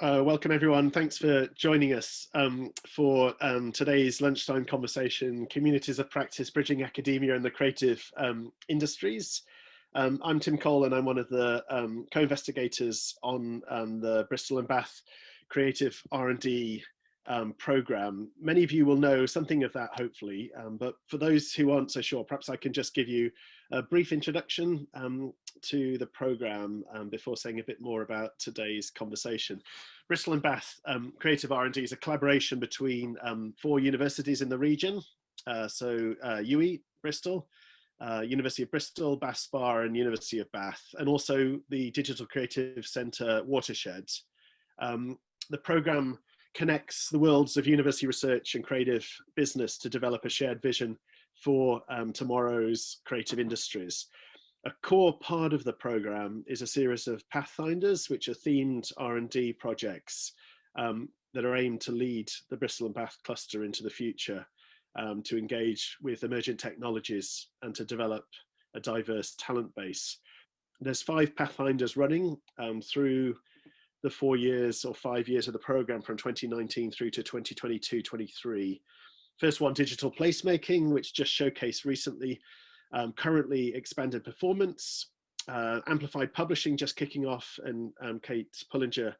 Uh, welcome everyone. Thanks for joining us um, for um, today's lunchtime conversation, Communities of Practice, Bridging Academia and the Creative um, Industries. Um, I'm Tim Cole and I'm one of the um, co-investigators on um, the Bristol and Bath Creative R&D program. Many of you will know something of that hopefully, but for those who aren't so sure, perhaps I can just give you a brief introduction um, to the programme um, before saying a bit more about today's conversation. Bristol and Bath um, Creative R&D is a collaboration between um, four universities in the region. Uh, so uh, UWE, Bristol, uh, University of Bristol, Bath Spa and University of Bath, and also the Digital Creative Centre Watershed. Um, the programme connects the worlds of university research and creative business to develop a shared vision for um, tomorrow's creative industries. A core part of the program is a series of Pathfinders, which are themed R&D projects um, that are aimed to lead the Bristol and Bath cluster into the future, um, to engage with emergent technologies and to develop a diverse talent base. There's five Pathfinders running um, through the four years or five years of the program from 2019 through to 2022-23. First one, digital placemaking, which just showcased recently, um, currently expanded performance, uh, amplified publishing just kicking off, and um, Kate Pullinger,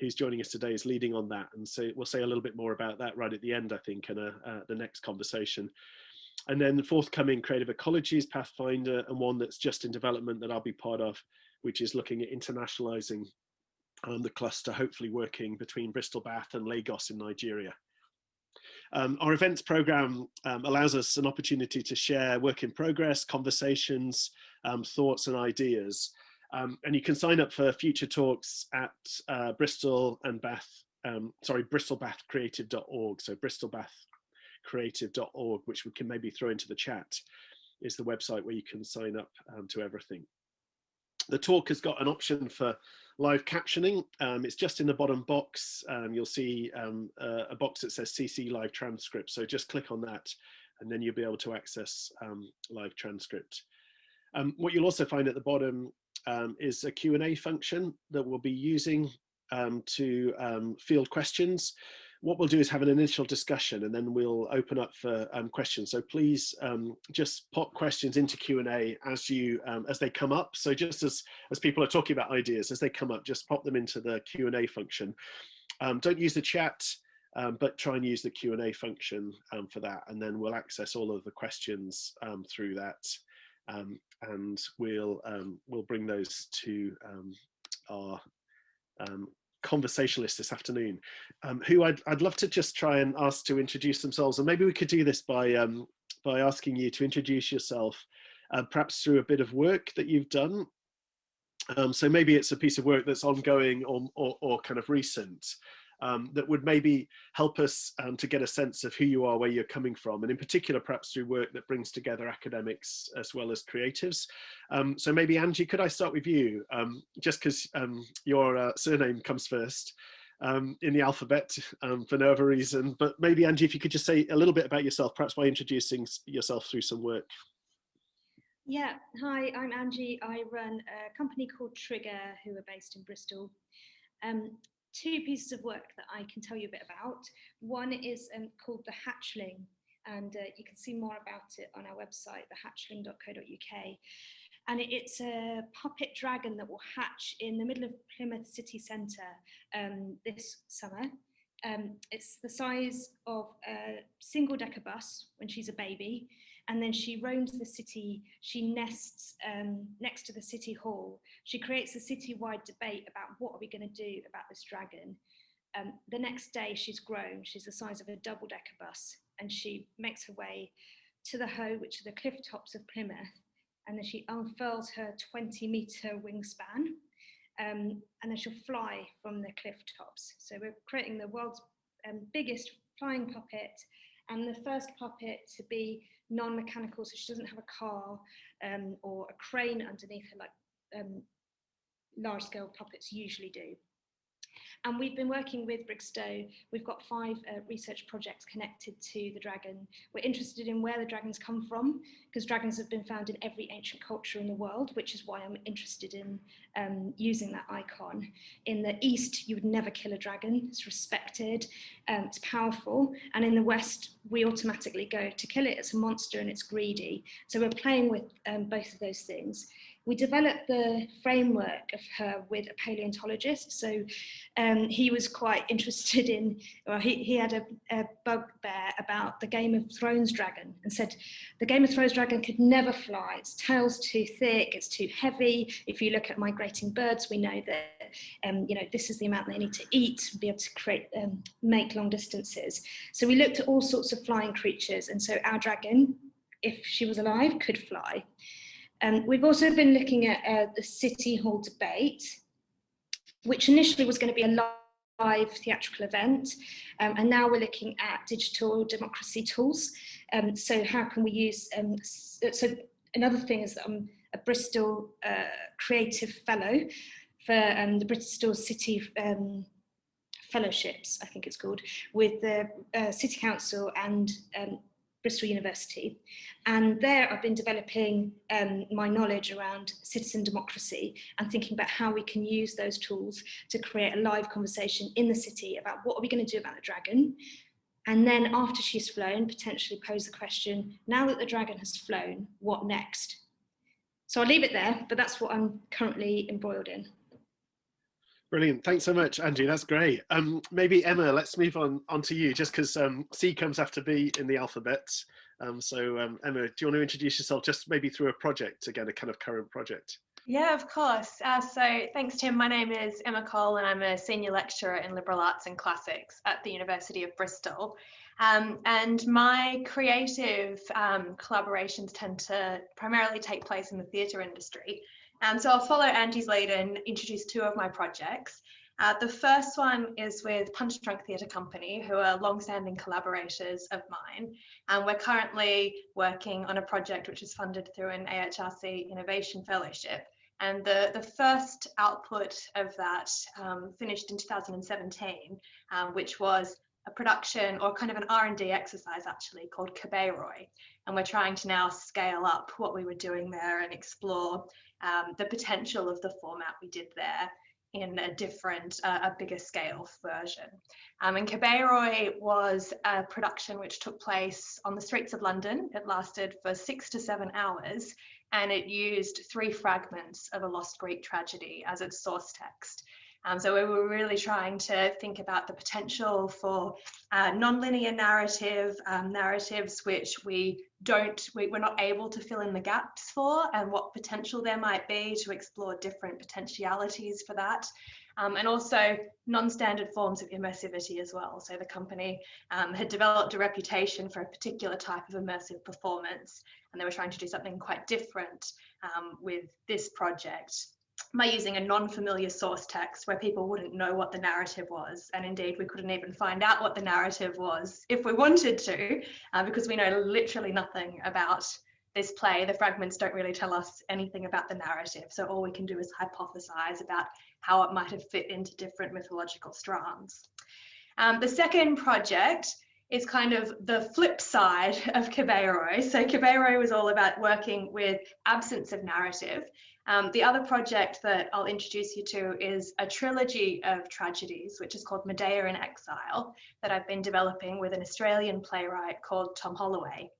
who's joining us today, is leading on that. And so we'll say a little bit more about that right at the end, I think, in a, uh, the next conversation. And then the forthcoming Creative Ecologies Pathfinder, and one that's just in development that I'll be part of, which is looking at internationalizing um, the cluster, hopefully working between Bristol, Bath and Lagos in Nigeria. Um, our events program um, allows us an opportunity to share work in progress, conversations, um, thoughts and ideas. Um, and you can sign up for future talks at uh, Bristol and Bath, um, sorry, bristolbathcreative.org. So bristolbathcreative.org, which we can maybe throw into the chat, is the website where you can sign up to everything. The talk has got an option for live captioning. Um, it's just in the bottom box. Um, you'll see um, a box that says CC live transcript. So just click on that and then you'll be able to access um, live transcript. Um, what you'll also find at the bottom um, is a Q&A function that we'll be using to field questions what we'll do is have an initial discussion and then we'll open up for um, questions. So please um, just pop questions into Q&A as you um, as they come up. So just as, as people are talking about ideas, as they come up, just pop them into the Q&A function. Um, don't use the chat, um, but try and use the Q&A function um, for that. And then we'll access all of the questions through that. and we'll we'll bring those to our um, conversationalist this afternoon, um, who I'd, I'd love to just try and ask to introduce themselves. And maybe we could do this by, um, by asking you to introduce yourself, uh, perhaps through a bit of work that you've done. Um, so maybe it's a piece of work that's ongoing or, or, or kind of recent um, that would maybe help us um, to get a sense of who you are, where you're coming from, and in particular, perhaps through work that brings together academics as well as creatives. Um, so maybe Angie, could I start with you, um, just because um, your uh, surname comes first um, in the alphabet for no other reason, but maybe Angie, if you could just say a little bit about yourself, perhaps by introducing yourself through some work. Yeah, hi, I'm Angie. I run a company called Trigger, who are based in Bristol. Um, two pieces of work that I can tell you a bit about. One is um, called The Hatchling, and uh, you can see more about it on our website, thehatchling.co.uk. And it's a puppet dragon that will hatch in the middle of Plymouth city centre um, this summer. Um, it's the size of a single decker bus when she's a baby and then she roams the city, she nests um, next to the city hall. She creates a city-wide debate about what are we going to do about this dragon. Um, the next day she's grown, she's the size of a double-decker bus, and she makes her way to the Hoe, which are the cliff tops of Plymouth, and then she unfurls her 20 metre wingspan, um, and then she'll fly from the cliff tops. So we're creating the world's um, biggest flying puppet, and the first puppet to be non-mechanical, so she doesn't have a car um, or a crane underneath her like um, large-scale puppets usually do. And we've been working with Brigstow. We've got five uh, research projects connected to the dragon. We're interested in where the dragons come from, because dragons have been found in every ancient culture in the world, which is why I'm interested in um, using that icon. In the East, you would never kill a dragon. It's respected, um, it's powerful. And in the West, we automatically go to kill it. It's a monster and it's greedy. So we're playing with um, both of those things we developed the framework of her with a paleontologist. So um, he was quite interested in, well, he, he had a, a bugbear about the Game of Thrones dragon and said the Game of Thrones dragon could never fly. Its tail's too thick, it's too heavy. If you look at migrating birds, we know that, um, you know, this is the amount they need to eat, to be able to create, um, make long distances. So we looked at all sorts of flying creatures. And so our dragon, if she was alive, could fly. Um, we've also been looking at uh, the City Hall debate, which initially was going to be a live theatrical event, um, and now we're looking at digital democracy tools. Um, so how can we use, um, so another thing is that I'm a Bristol uh, Creative Fellow for um, the Bristol City um, Fellowships, I think it's called, with the uh, City Council and Bristol University. And there I've been developing um, my knowledge around citizen democracy and thinking about how we can use those tools to create a live conversation in the city about what are we going to do about the dragon. And then after she's flown, potentially pose the question, now that the dragon has flown, what next? So I'll leave it there, but that's what I'm currently embroiled in. Brilliant. Thanks so much, Andrew. That's great. Um, maybe Emma, let's move on, on to you just because um, C comes after B in the alphabet. Um, so um, Emma, do you want to introduce yourself just maybe through a project, again, a kind of current project? Yeah, of course. Uh, so thanks, Tim. My name is Emma Cole and I'm a senior lecturer in liberal arts and classics at the University of Bristol. Um, and my creative um, collaborations tend to primarily take place in the theatre industry. Um, so I'll follow Angie's lead and introduce two of my projects. Uh, the first one is with Punchdrunk Theatre Company, who are long-standing collaborators of mine. And we're currently working on a project which is funded through an AHRC Innovation Fellowship. And the, the first output of that um, finished in 2017, um, which was a production or kind of an R&D exercise actually called Kabeiroi. And we're trying to now scale up what we were doing there and explore um, the potential of the format we did there in a different, uh, a bigger scale version. Um, and Kabeiroi was a production which took place on the streets of London. It lasted for six to seven hours and it used three fragments of a lost Greek tragedy as its source text. Um, so we were really trying to think about the potential for uh, non-linear narrative, um, narratives which we don't, we, we're not able to fill in the gaps for and what potential there might be to explore different potentialities for that. Um, and also non-standard forms of immersivity as well. So the company um, had developed a reputation for a particular type of immersive performance, and they were trying to do something quite different um, with this project by using a non-familiar source text where people wouldn't know what the narrative was. And indeed, we couldn't even find out what the narrative was if we wanted to, uh, because we know literally nothing about this play. The fragments don't really tell us anything about the narrative. So all we can do is hypothesize about how it might have fit into different mythological strands. Um, the second project is kind of the flip side of Kabeiroi. So Kabeiroi was all about working with absence of narrative um, the other project that I'll introduce you to is a trilogy of tragedies, which is called Medea in Exile, that I've been developing with an Australian playwright called Tom Holloway.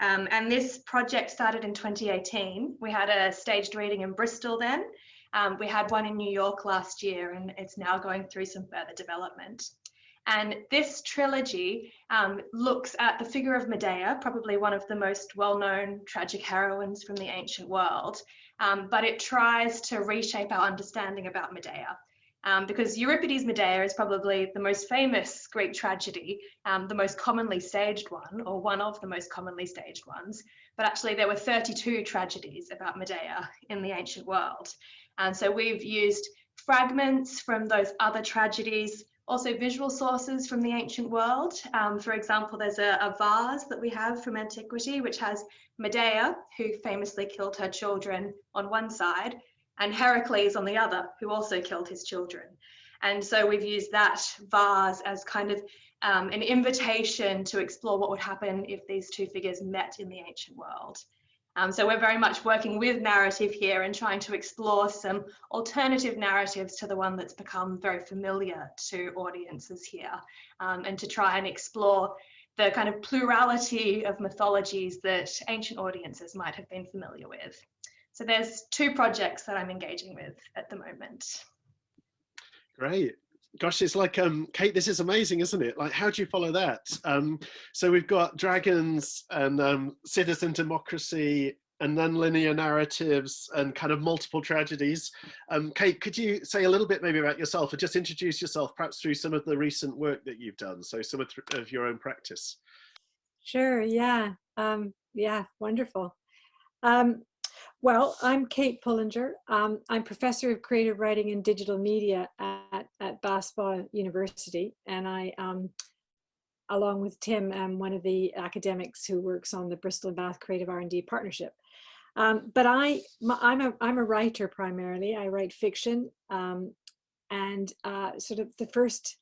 Um, and this project started in 2018. We had a staged reading in Bristol then. Um, we had one in New York last year, and it's now going through some further development. And this trilogy um, looks at the figure of Medea, probably one of the most well-known tragic heroines from the ancient world, um, but it tries to reshape our understanding about Medea. Um, because Euripides' Medea is probably the most famous Greek tragedy, um, the most commonly staged one, or one of the most commonly staged ones. But actually, there were 32 tragedies about Medea in the ancient world. And so we've used fragments from those other tragedies also visual sources from the ancient world. Um, for example, there's a, a, vase that we have from antiquity, which has Medea, who famously killed her children on one side, and Heracles on the other, who also killed his children. And so we've used that vase as kind of um, an invitation to explore what would happen if these two figures met in the ancient world. Um, so we're very much working with narrative here and trying to explore some alternative narratives to the one that's become very familiar to audiences here um, and to try and explore the kind of plurality of mythologies that ancient audiences might have been familiar with. So there's two projects that I'm engaging with at the moment. Great. Gosh, it's like, um, Kate, this is amazing, isn't it? Like, how do you follow that? Um, so we've got dragons and um, citizen democracy and nonlinear narratives and kind of multiple tragedies. Um, Kate, could you say a little bit maybe about yourself or just introduce yourself perhaps through some of the recent work that you've done, so some of, of your own practice? Sure, yeah, um, yeah, wonderful. Um, well, I'm Kate Pullinger. Um, I'm professor of creative writing and digital media at, at Bath Spa University. And I, um, along with Tim, am one of the academics who works on the Bristol and Bath Creative R&D Partnership. Um, but I, I'm, a, I'm a writer primarily. I write fiction. Um, and uh, sort of the first,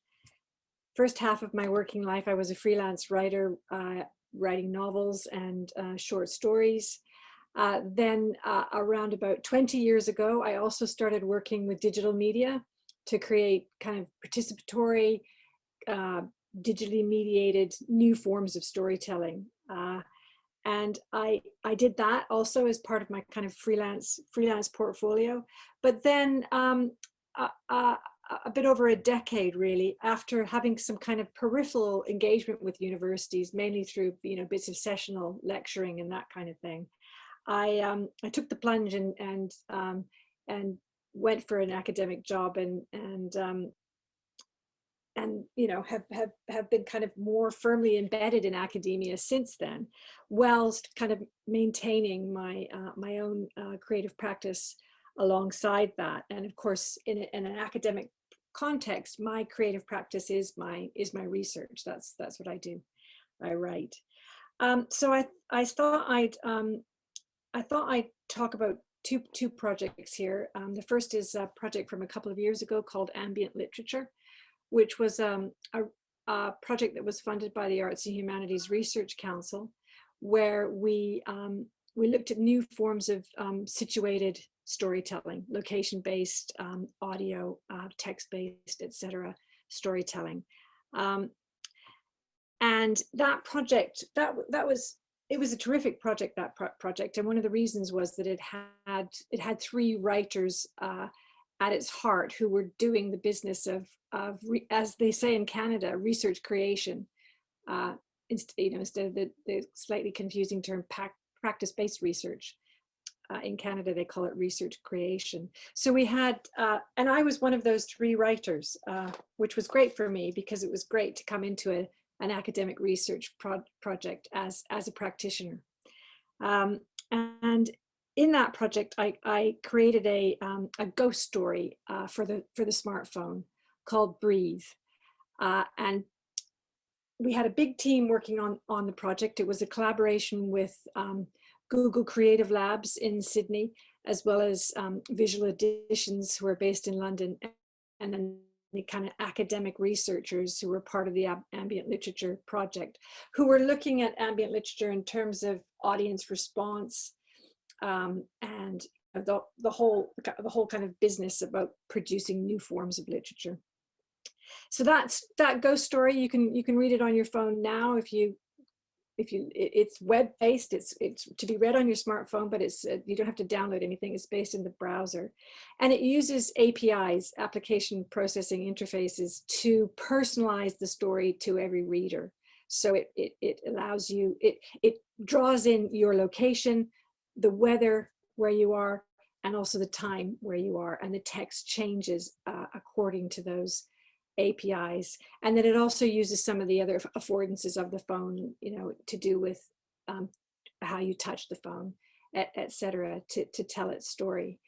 first half of my working life, I was a freelance writer, uh, writing novels and uh, short stories. Uh, then uh, around about 20 years ago, I also started working with digital media to create kind of participatory, uh, digitally mediated new forms of storytelling. Uh, and I, I did that also as part of my kind of freelance freelance portfolio. But then um, a bit over a decade really after having some kind of peripheral engagement with universities mainly through you know bits of sessional lecturing and that kind of thing I um, I took the plunge and and um, and went for an academic job and and um, and you know have have have been kind of more firmly embedded in academia since then, whilst kind of maintaining my uh, my own uh, creative practice alongside that. And of course, in, a, in an academic context, my creative practice is my is my research. That's that's what I do. I write. Um, so I I thought I'd um, I thought I'd talk about two, two projects here. Um, the first is a project from a couple of years ago called Ambient Literature, which was um, a, a, project that was funded by the Arts and Humanities Research Council, where we, um, we looked at new forms of um, situated storytelling, location-based, um, audio, uh, text-based, etc. storytelling. Um, and that project, that, that was it was a terrific project that pro project and one of the reasons was that it had it had three writers uh, at its heart who were doing the business of of as they say in Canada research creation. Uh, instead you know instead of the, the slightly confusing term practice-based research. Uh, in Canada they call it research creation. So we had uh, and I was one of those three writers uh, which was great for me because it was great to come into a an academic research pro project as, as a practitioner. Um, and in that project, I, I created a, um, a ghost story uh, for, the, for the smartphone called Breathe. Uh, and we had a big team working on, on the project. It was a collaboration with um, Google Creative Labs in Sydney, as well as um, Visual Editions who are based in London, and then the kind of academic researchers who were part of the ambient literature project, who were looking at ambient literature in terms of audience response um, and the, the whole the whole kind of business about producing new forms of literature. So that's that ghost story. You can you can read it on your phone now if you if you it, it's web based it's it's to be read on your smartphone but it's uh, you don't have to download anything it's based in the browser. And it uses APIs application processing interfaces to personalize the story to every reader. So it it, it allows you it it draws in your location the weather where you are and also the time where you are and the text changes uh, according to those APIs. And then it also uses some of the other affordances of the phone, you know, to do with um, how you touch the phone, etc., to, to tell its story.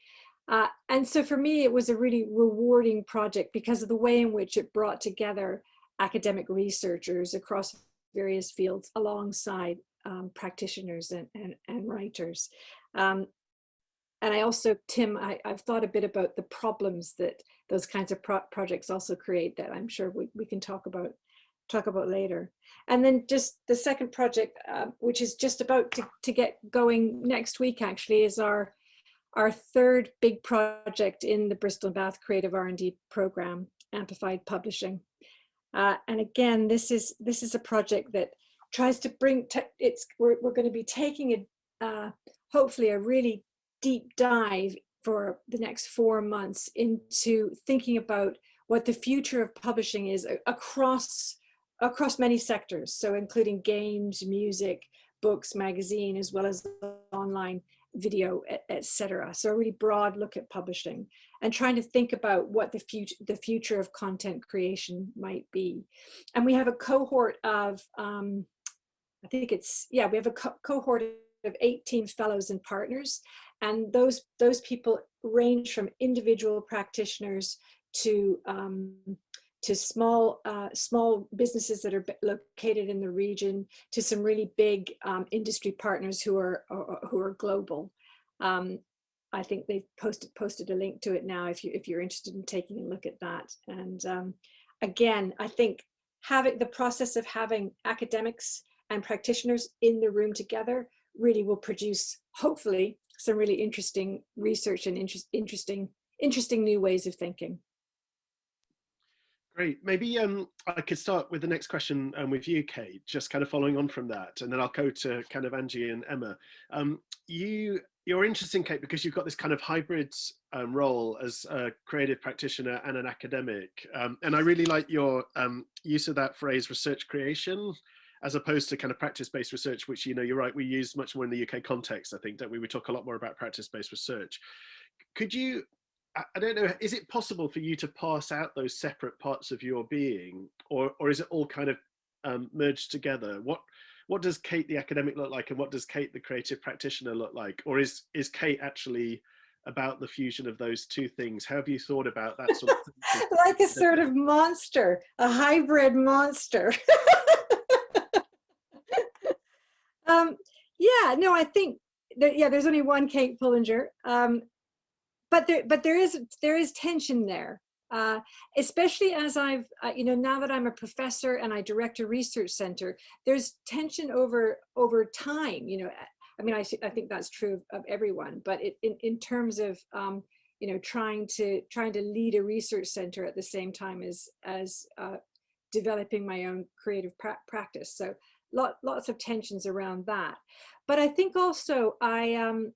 Uh, and so for me, it was a really rewarding project because of the way in which it brought together academic researchers across various fields alongside um, practitioners and, and, and writers. Um, and I also, Tim, I, have thought a bit about the problems that those kinds of pro projects also create that I'm sure we, we can talk about talk about later. And then just the second project, uh, which is just about to, to get going next week actually, is our our third big project in the Bristol Bath Creative R&D program, Amplified Publishing. Uh, and again, this is this is a project that tries to bring, it's we're, we're going to be taking a, uh, hopefully a really deep dive for the next four months into thinking about what the future of publishing is across across many sectors, so including games, music, books, magazine, as well as online video, etc. So a really broad look at publishing and trying to think about what the future the future of content creation might be. And we have a cohort of, um, I think it's, yeah, we have a co cohort of 18 fellows and partners. And those, those people range from individual practitioners to um, to small uh, small businesses that are located in the region to some really big um, industry partners who are who are global. Um, I think they've posted posted a link to it now if you if you're interested in taking a look at that. And um, again, I think having the process of having academics and practitioners in the room together really will produce hopefully some really interesting research and interest, interesting interesting new ways of thinking. Great. Maybe um, I could start with the next question um, with you, Kate, just kind of following on from that, and then I'll go to kind of Angie and Emma. Um, you, you're interesting, Kate, because you've got this kind of hybrid um, role as a creative practitioner and an academic. Um, and I really like your um, use of that phrase, research creation, as opposed to kind of practice-based research, which, you know, you're right, we use much more in the UK context, I think, don't we? We talk a lot more about practice-based research. Could you I don't know, is it possible for you to pass out those separate parts of your being or, or is it all kind of um, merged together? What, what does Kate the academic look like and what does Kate the creative practitioner look like? Or is, is Kate actually about the fusion of those two things? How have you thought about that sort of Like a sort of monster, a hybrid monster. um, yeah, no, I think that, yeah, there's only one Kate Pullinger. Um, but there but there is there is tension there uh, especially as I've, uh, you know, now that I'm a professor and I direct a research center, there's tension over over time, you know, I mean, I, I think that's true of, everyone, but it, in, in terms of, um, you know, trying to trying to lead a research center at the same time as, as uh, developing my own creative pra practice. So lot, lots of tensions around that. But I think also I, um,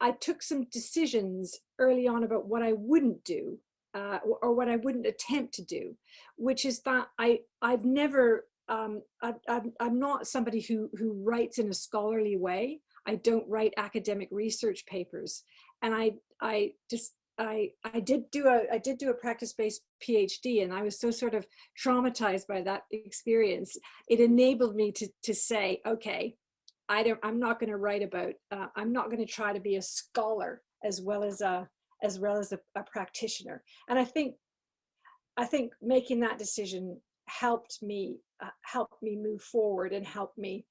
I took some decisions early on about what I wouldn't do uh, or what I wouldn't attempt to do, which is that I, I've never, um, I, I'm, I'm not somebody who, who writes in a scholarly way. I don't write academic research papers. And I, I just, I, I did do a, I did do a practice-based PhD and I was so sort of traumatized by that experience. It enabled me to, to say, okay, I don't, I'm not going to write about, uh, I'm not going to try to be a scholar as well as a, as well as a, a practitioner. And I think, I think making that decision helped me, uh, helped me move forward and helped me.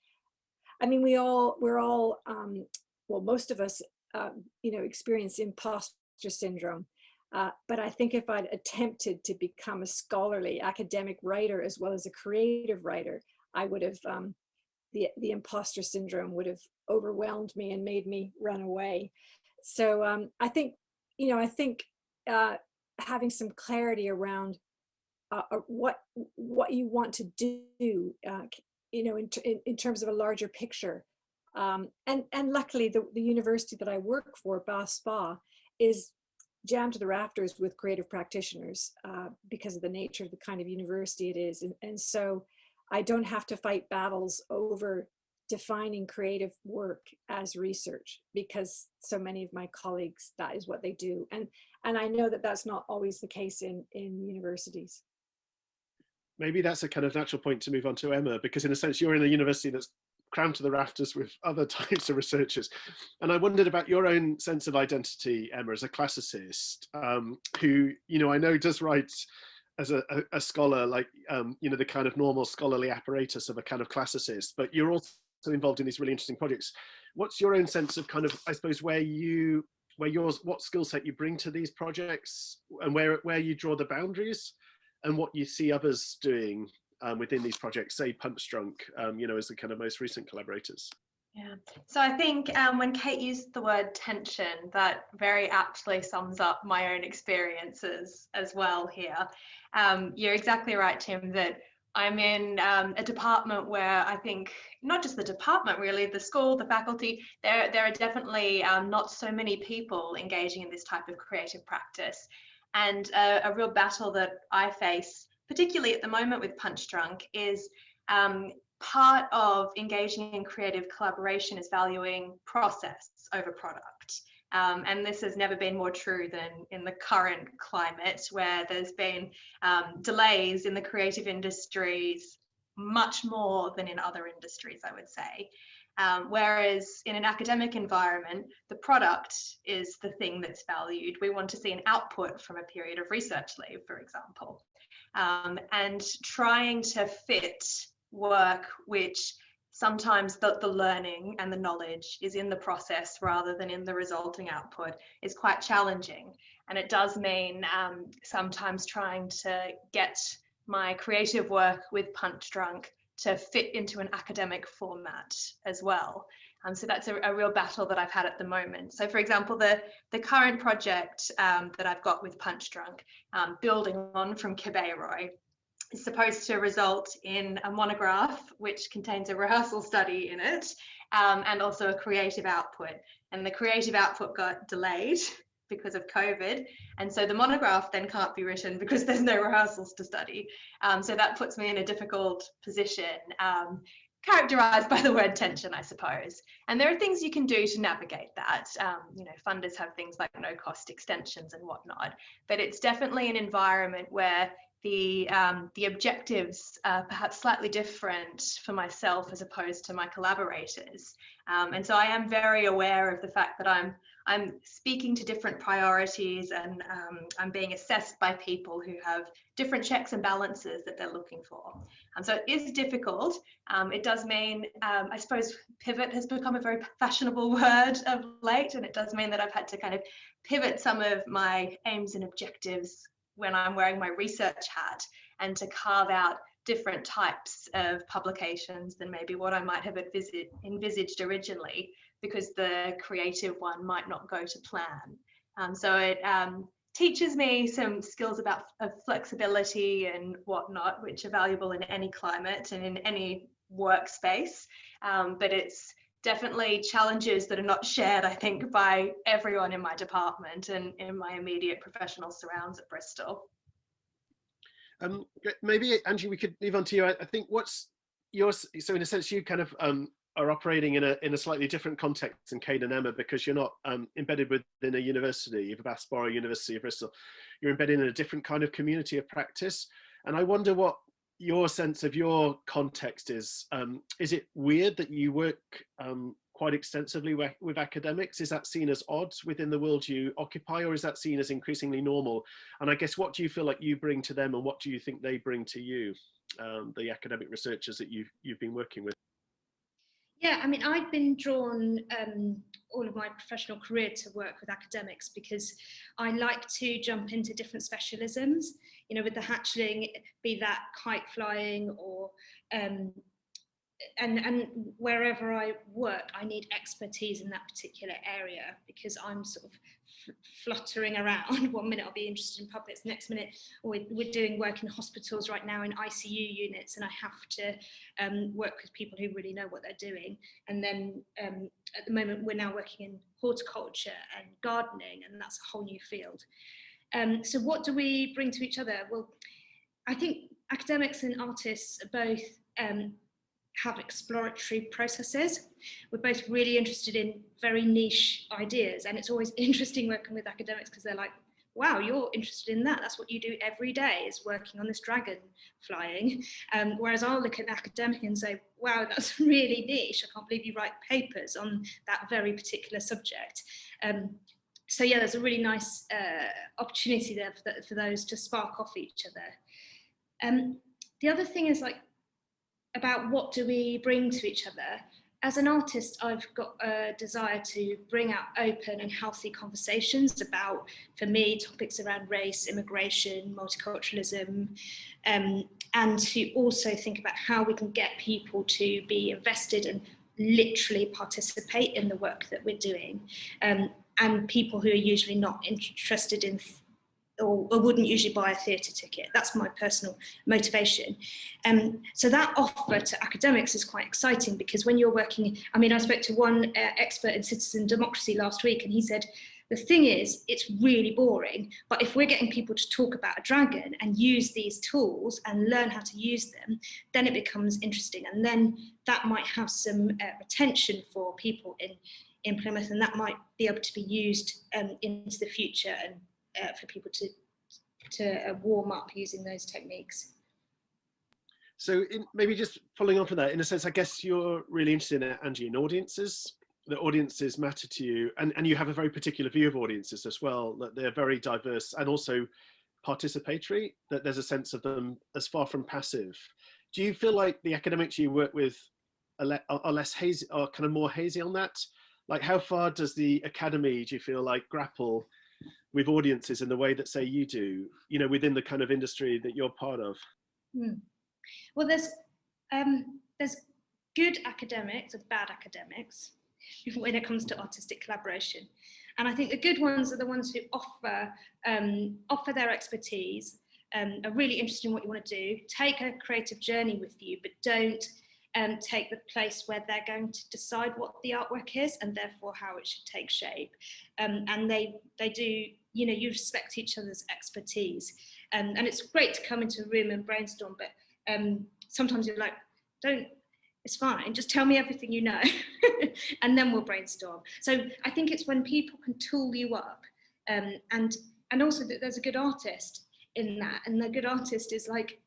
I mean, we all, we're all, um, well, most of us, um, you know, experience imposter syndrome. Uh, but I think if I'd attempted to become a scholarly academic writer as well as a creative writer, I would have um, the, the imposter syndrome would have overwhelmed me and made me run away. So um, I think, you know, I think uh, having some clarity around uh, uh what what you want to do, uh, you know, in, in, in, terms of a larger picture. Um, and, and luckily the, the university that I work for, Bath Spa, is jammed to the rafters with creative practitioners uh, because of the nature of the kind of university it is. And, and so I don't have to fight battles over defining creative work as research because so many of my colleagues, that is what they do. And, and I know that that's not always the case in, in universities. Maybe that's a kind of natural point to move on to Emma, because in a sense, you're in a university that's crammed to the rafters with other types of researchers. And I wondered about your own sense of identity, Emma, as a classicist, um, who, you know, I know does write as a, a, a scholar, like, um, you know, the kind of normal scholarly apparatus of a kind of classicist, but you're also involved in these really interesting projects what's your own sense of kind of, I suppose, where you, where yours, what skill set you bring to these projects and where, where you draw the boundaries and what you see others doing um, within these projects, say Punchdrunk, um, you know, as the kind of most recent collaborators? Yeah, so I think um, when Kate used the word tension, that very aptly sums up my own experiences as well here. Um, you're exactly right, Tim, that I'm in um, a department where I think not just the department, really, the school, the faculty, there, there are definitely um, not so many people engaging in this type of creative practice. And a, a real battle that I face, particularly at the moment with Punchdrunk, is um, part of engaging in creative collaboration is valuing process over product. Um, and this has never been more true than in the current climate where there's been um, delays in the creative industries much more than in other industries, I would say. Um, whereas in an academic environment, the product is the thing that's valued. We want to see an output from a period of research leave, for example. Um, and trying to fit work which sometimes the, the learning and the knowledge is in the process rather than in the resulting output is quite challenging. And it does mean um, sometimes trying to get my creative work with Punchdrunk to fit into an academic format as well. Um, so that's a, a, real battle that I've had at the moment. So for example, the, the current project um, that I've got with Punchdrunk, um, building on from Kabeiroi, is supposed to result in a monograph which contains a rehearsal study in it um, and also a creative output. And the creative output got delayed because of COVID. And so the monograph then can't be written because there's no rehearsals to study. Um, so that puts me in a difficult position, um, characterized by the word tension, I suppose. And there are things you can do to navigate that. Um, you know, funders have things like no cost extensions and whatnot, but it's definitely an environment where the um, the objectives are perhaps slightly different for myself as opposed to my collaborators. Um, and so I am very aware of the fact that I'm I'm speaking to different priorities and um, I'm being assessed by people who have different checks and balances that they're looking for. And so it is difficult. Um, it does mean, um, I suppose, pivot has become a very fashionable word of late, and it does mean that I've had to kind of pivot some of my aims and objectives when I'm wearing my research hat and to carve out different types of publications than maybe what I might have envisaged originally because the creative one might not go to plan. Um, so it um, teaches me some skills about flexibility and whatnot, which are valuable in any climate and in any workspace. Um, but it's definitely challenges that are not shared, I think, by everyone in my department and in my immediate professional surrounds at Bristol. Um, maybe Angie, we could move on to you. I, I think what's yours. So in a sense, you kind of um, are operating in a in a slightly different context than Kate and Emma because you're not um, embedded within a university, Vassborough University of Bristol. You're embedded in a different kind of community of practice. And I wonder what your sense of your context is. Um, is it weird that you work um, quite extensively with, with, academics? Is that seen as odd within the world you occupy or is that seen as increasingly normal? And I guess what do you feel like you bring to them and what do you think they bring to you, um, the academic researchers that you've, you've been working with? Yeah, I mean, I've been drawn um, all of my professional career to work with academics because I like to jump into different specialisms, you know, with the hatchling, be that kite flying or um, and and wherever I work, I need expertise in that particular area because I'm sort of fluttering around. One minute I'll be interested in puppets, next minute we're, we're doing work in hospitals right now in ICU units, and I have to um, work with people who really know what they're doing. And then um, at the moment, we're now working in horticulture and gardening, and that's a whole new field. Um, so what do we bring to each other? Well, I think academics and artists are both um, have exploratory processes. We're both really interested in very niche ideas and it's always interesting working with academics because they're like, wow, you're interested in that. That's what you do every day is working on this dragon flying. Um, whereas I'll look at an academic and say, wow, that's really niche. I can't believe you write papers on that very particular subject. Um, so yeah, there's a really nice uh, opportunity there for, the, for, those to spark off each other. Um, the other thing is like about what do we bring to each other. as an artist, I've got a desire to bring out open and healthy conversations about, for me, topics around race, immigration, multiculturalism, um, and to also think about how we can get people to be invested and literally participate in the work that we're doing. Um, and people who are usually not interested in or, or, wouldn't usually buy a theatre ticket. That's my personal motivation. Um, so that offer to academics is quite exciting because when you're working, I mean, I spoke to one uh, expert in citizen democracy last week and he said, the thing is, it's really boring, but if we're getting people to talk about a dragon and use these tools and learn how to use them, then it becomes interesting. And then that might have some uh, retention for people in, in Plymouth and that might be able to be used um, into the future and uh, for people to, to uh, warm up using those techniques. So in, maybe just following on from that, in a sense, I guess you're really interested in Angie in audiences. The audiences matter to you, and, and you have a very particular view of audiences as well, that they're very diverse and also participatory, that there's a sense of them as far from passive. Do you feel like the academics you work with are, le are less hazy, are kind of more hazy on that? Like how far does the academy, do you feel like grapple with audiences in the way that say you do you know within the kind of industry that you're part of hmm. well there's um, there's good academics and bad academics when it comes to artistic collaboration and I think the good ones are the ones who offer um, offer their expertise um, are really interested in what you want to do take a creative journey with you but don't um, take the place where they're going to decide what the artwork is and therefore how it should take shape. Um, and they, they do, you know, you respect each other's expertise. Um, and it's great to come into a room and brainstorm, but um, sometimes you're like, don't, it's fine, just tell me everything you know, and then we'll brainstorm. So I think it's when people can tool you up um, and, and also that there's a good artist in that. And the good artist is like,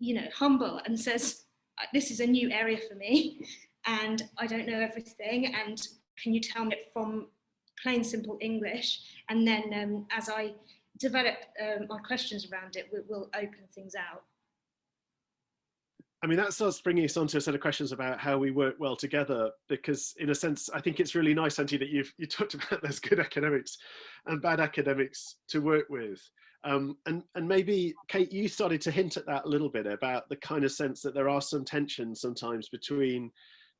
you know, humble and says, this is a new area for me and I don't know everything and can you tell me from plain simple English and then um, as I develop um, my questions around it we, will open things out. I mean, that starts bringing us on to a set of questions about how we work well together, because in a sense, I think it's really nice, Angie, that you've you talked about there's good academics and bad academics to work with. Um, and, and maybe, Kate, you started to hint at that a little bit about the kind of sense that there are some tensions sometimes between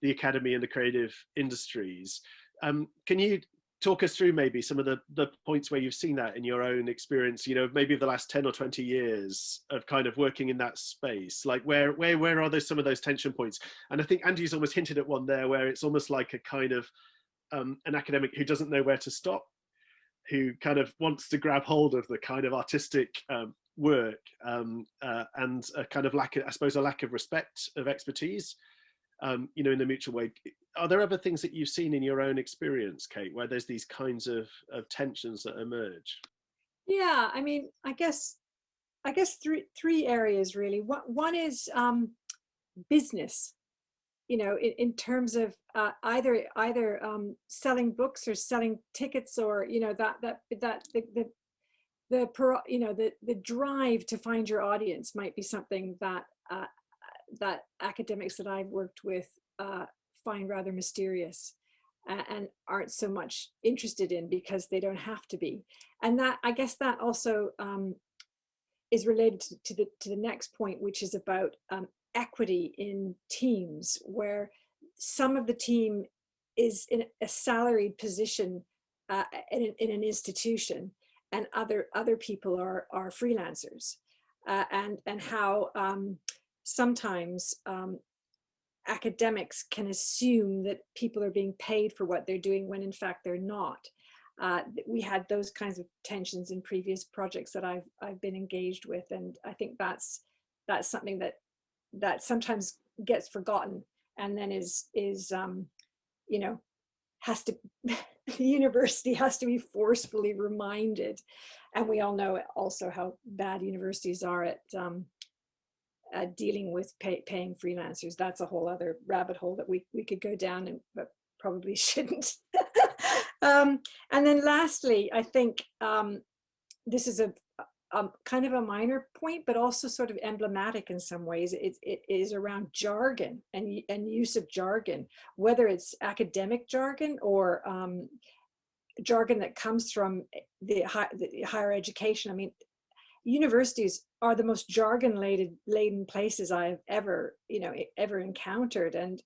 the academy and the creative industries. Um, can you talk us through maybe some of the, the points where you've seen that in your own experience, you know, maybe the last 10 or 20 years of kind of working in that space? Like where, where, where are those, some of those tension points? And I think Andy's almost hinted at one there where it's almost like a kind of um, an academic who doesn't know where to stop who kind of wants to grab hold of the kind of artistic um, work um, uh, and a kind of lack of, I suppose, a lack of respect of expertise, um, you know, in the mutual way. Are there other things that you've seen in your own experience, Kate, where there's these kinds of, of tensions that emerge? Yeah, I mean, I guess, I guess three three areas really. One one is um, business you know, in, in terms of uh, either either um, selling books or selling tickets or you know that that that the the the you know the the drive to find your audience might be something that uh, that academics that I've worked with uh, find rather mysterious and aren't so much interested in because they don't have to be. And that I guess that also um, is related to, the to the next point, which is about um, equity in teams where some of the team is in a salaried position uh, in, in, an institution and other other people are are freelancers uh, and and how um, sometimes um, academics can assume that people are being paid for what they're doing when in fact they're not. Uh, we had those kinds of tensions in previous projects that I've I've been engaged with, and I think that's that's something that that sometimes gets forgotten and then is is um, you know has to the university has to be forcefully reminded. And we all know also how bad universities are at um, at dealing with pay, paying freelancers. That's a whole other rabbit hole that we we could go down and but probably shouldn't. Um, and then lastly i think um, this is a um, kind of a minor point, but also sort of emblematic in some ways. It, it is around jargon and, and use of jargon, whether it's academic jargon or um, jargon that comes from the, high, the higher education. I mean, universities are the most jargon laden, laden places I've ever, you know, ever encountered. And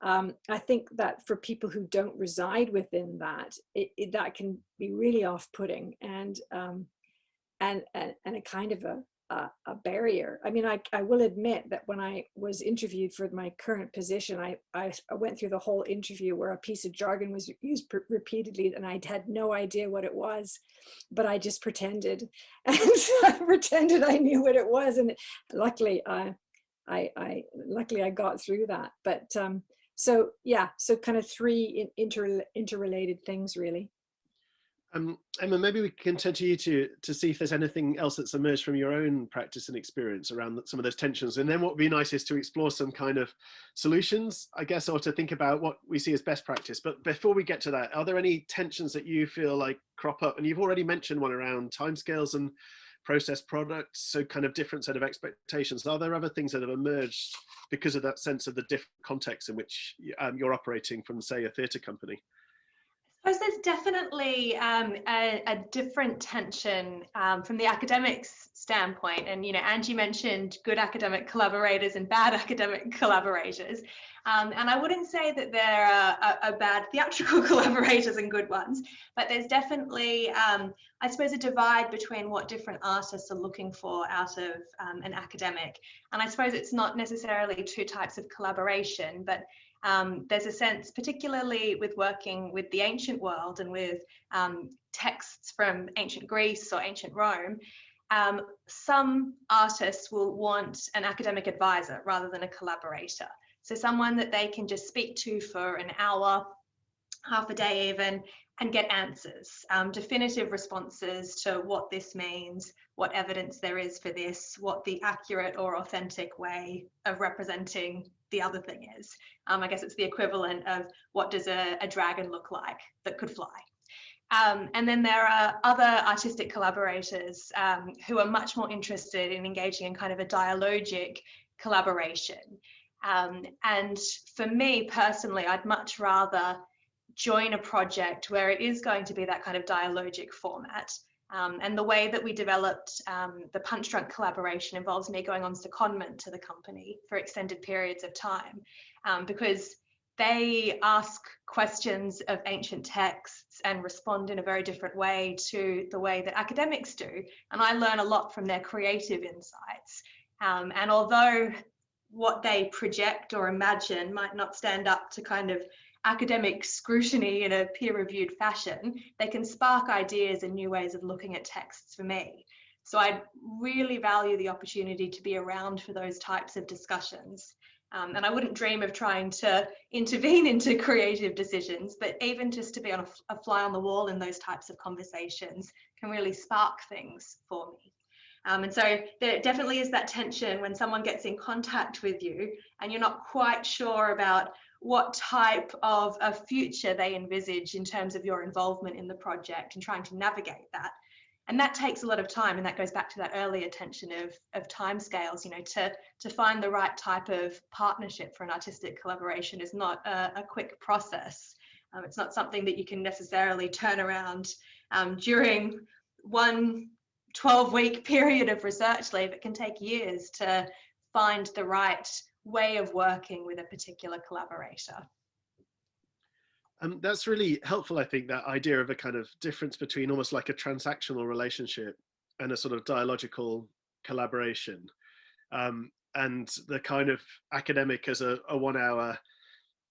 um, I think that for people who don't reside within that, it, it, that can be really off-putting and, um, and, and, and a kind of a, a, a, barrier. I mean, I, I will admit that when I was interviewed for my current position, I, I, went through the whole interview where a piece of jargon was used repeatedly and I had no idea what it was, but I just pretended and I pretended I knew what it was. And luckily, I, I, I luckily I got through that. But um, so yeah, so kind of three inter interrelated things really. Um, Emma, maybe we can turn to you to, to see if there's anything else that's emerged from your own practice and experience around some of those tensions. And then what would be nice is to explore some kind of solutions, I guess, or to think about what we see as best practice. But before we get to that, are there any tensions that you feel like crop up? And you've already mentioned one around timescales and process products, so kind of different set of expectations. Are there other things that have emerged because of that sense of the different context in which um, you're operating from, say, a theatre company? Suppose there's definitely um, a, a, different tension um, from the academics standpoint. And, you know, Angie mentioned good academic collaborators and bad academic collaborators. Um, and I wouldn't say that there are, are, are, bad theatrical collaborators and good ones, but there's definitely, um, I suppose, a divide between what different artists are looking for out of um, an academic. And I suppose it's not necessarily two types of collaboration, but um, there's a sense, particularly with working with the ancient world and with um, texts from ancient Greece or ancient Rome, um, some artists will want an academic advisor rather than a collaborator. So someone that they can just speak to for an hour, half a day even, and get answers, um, definitive responses to what this means, what evidence there is for this, what the accurate or authentic way of representing the other thing is. Um, I guess it's the equivalent of what does a, a dragon look like that could fly. Um, and then there are other artistic collaborators um, who are much more interested in engaging in kind of a dialogic collaboration. Um, and for me personally, I'd much rather join a project where it is going to be that kind of dialogic format um, and the way that we developed um, the Punchdrunk collaboration involves me going on secondment to the company for extended periods of time um, because they ask questions of ancient texts and respond in a very different way to the way that academics do. And I learn a lot from their creative insights. Um, and although what they project or imagine might not stand up to kind of academic scrutiny in a peer-reviewed fashion, they can spark ideas and new ways of looking at texts for me. So I really value the opportunity to be around for those types of discussions. Um, and I wouldn't dream of trying to intervene into creative decisions, but even just to be on a, a fly on the wall in those types of conversations can really spark things for me. Um, and so there definitely is that tension when someone gets in contact with you and you're not quite sure about what type of a future they envisage in terms of your involvement in the project and trying to navigate that. And that takes a lot of time, and that goes back to that earlier tension of, of timescales. You know, to to find the right type of partnership for an artistic collaboration is not a, a quick process. Um, it's not something that you can necessarily turn around um, during one 12 week period of research leave. It can take years to find the right way of working with a particular collaborator. Um, that's really helpful, I think, that idea of a kind of difference between almost like a transactional relationship and a sort of dialogical collaboration. Um, and the kind of academic as a, a one hour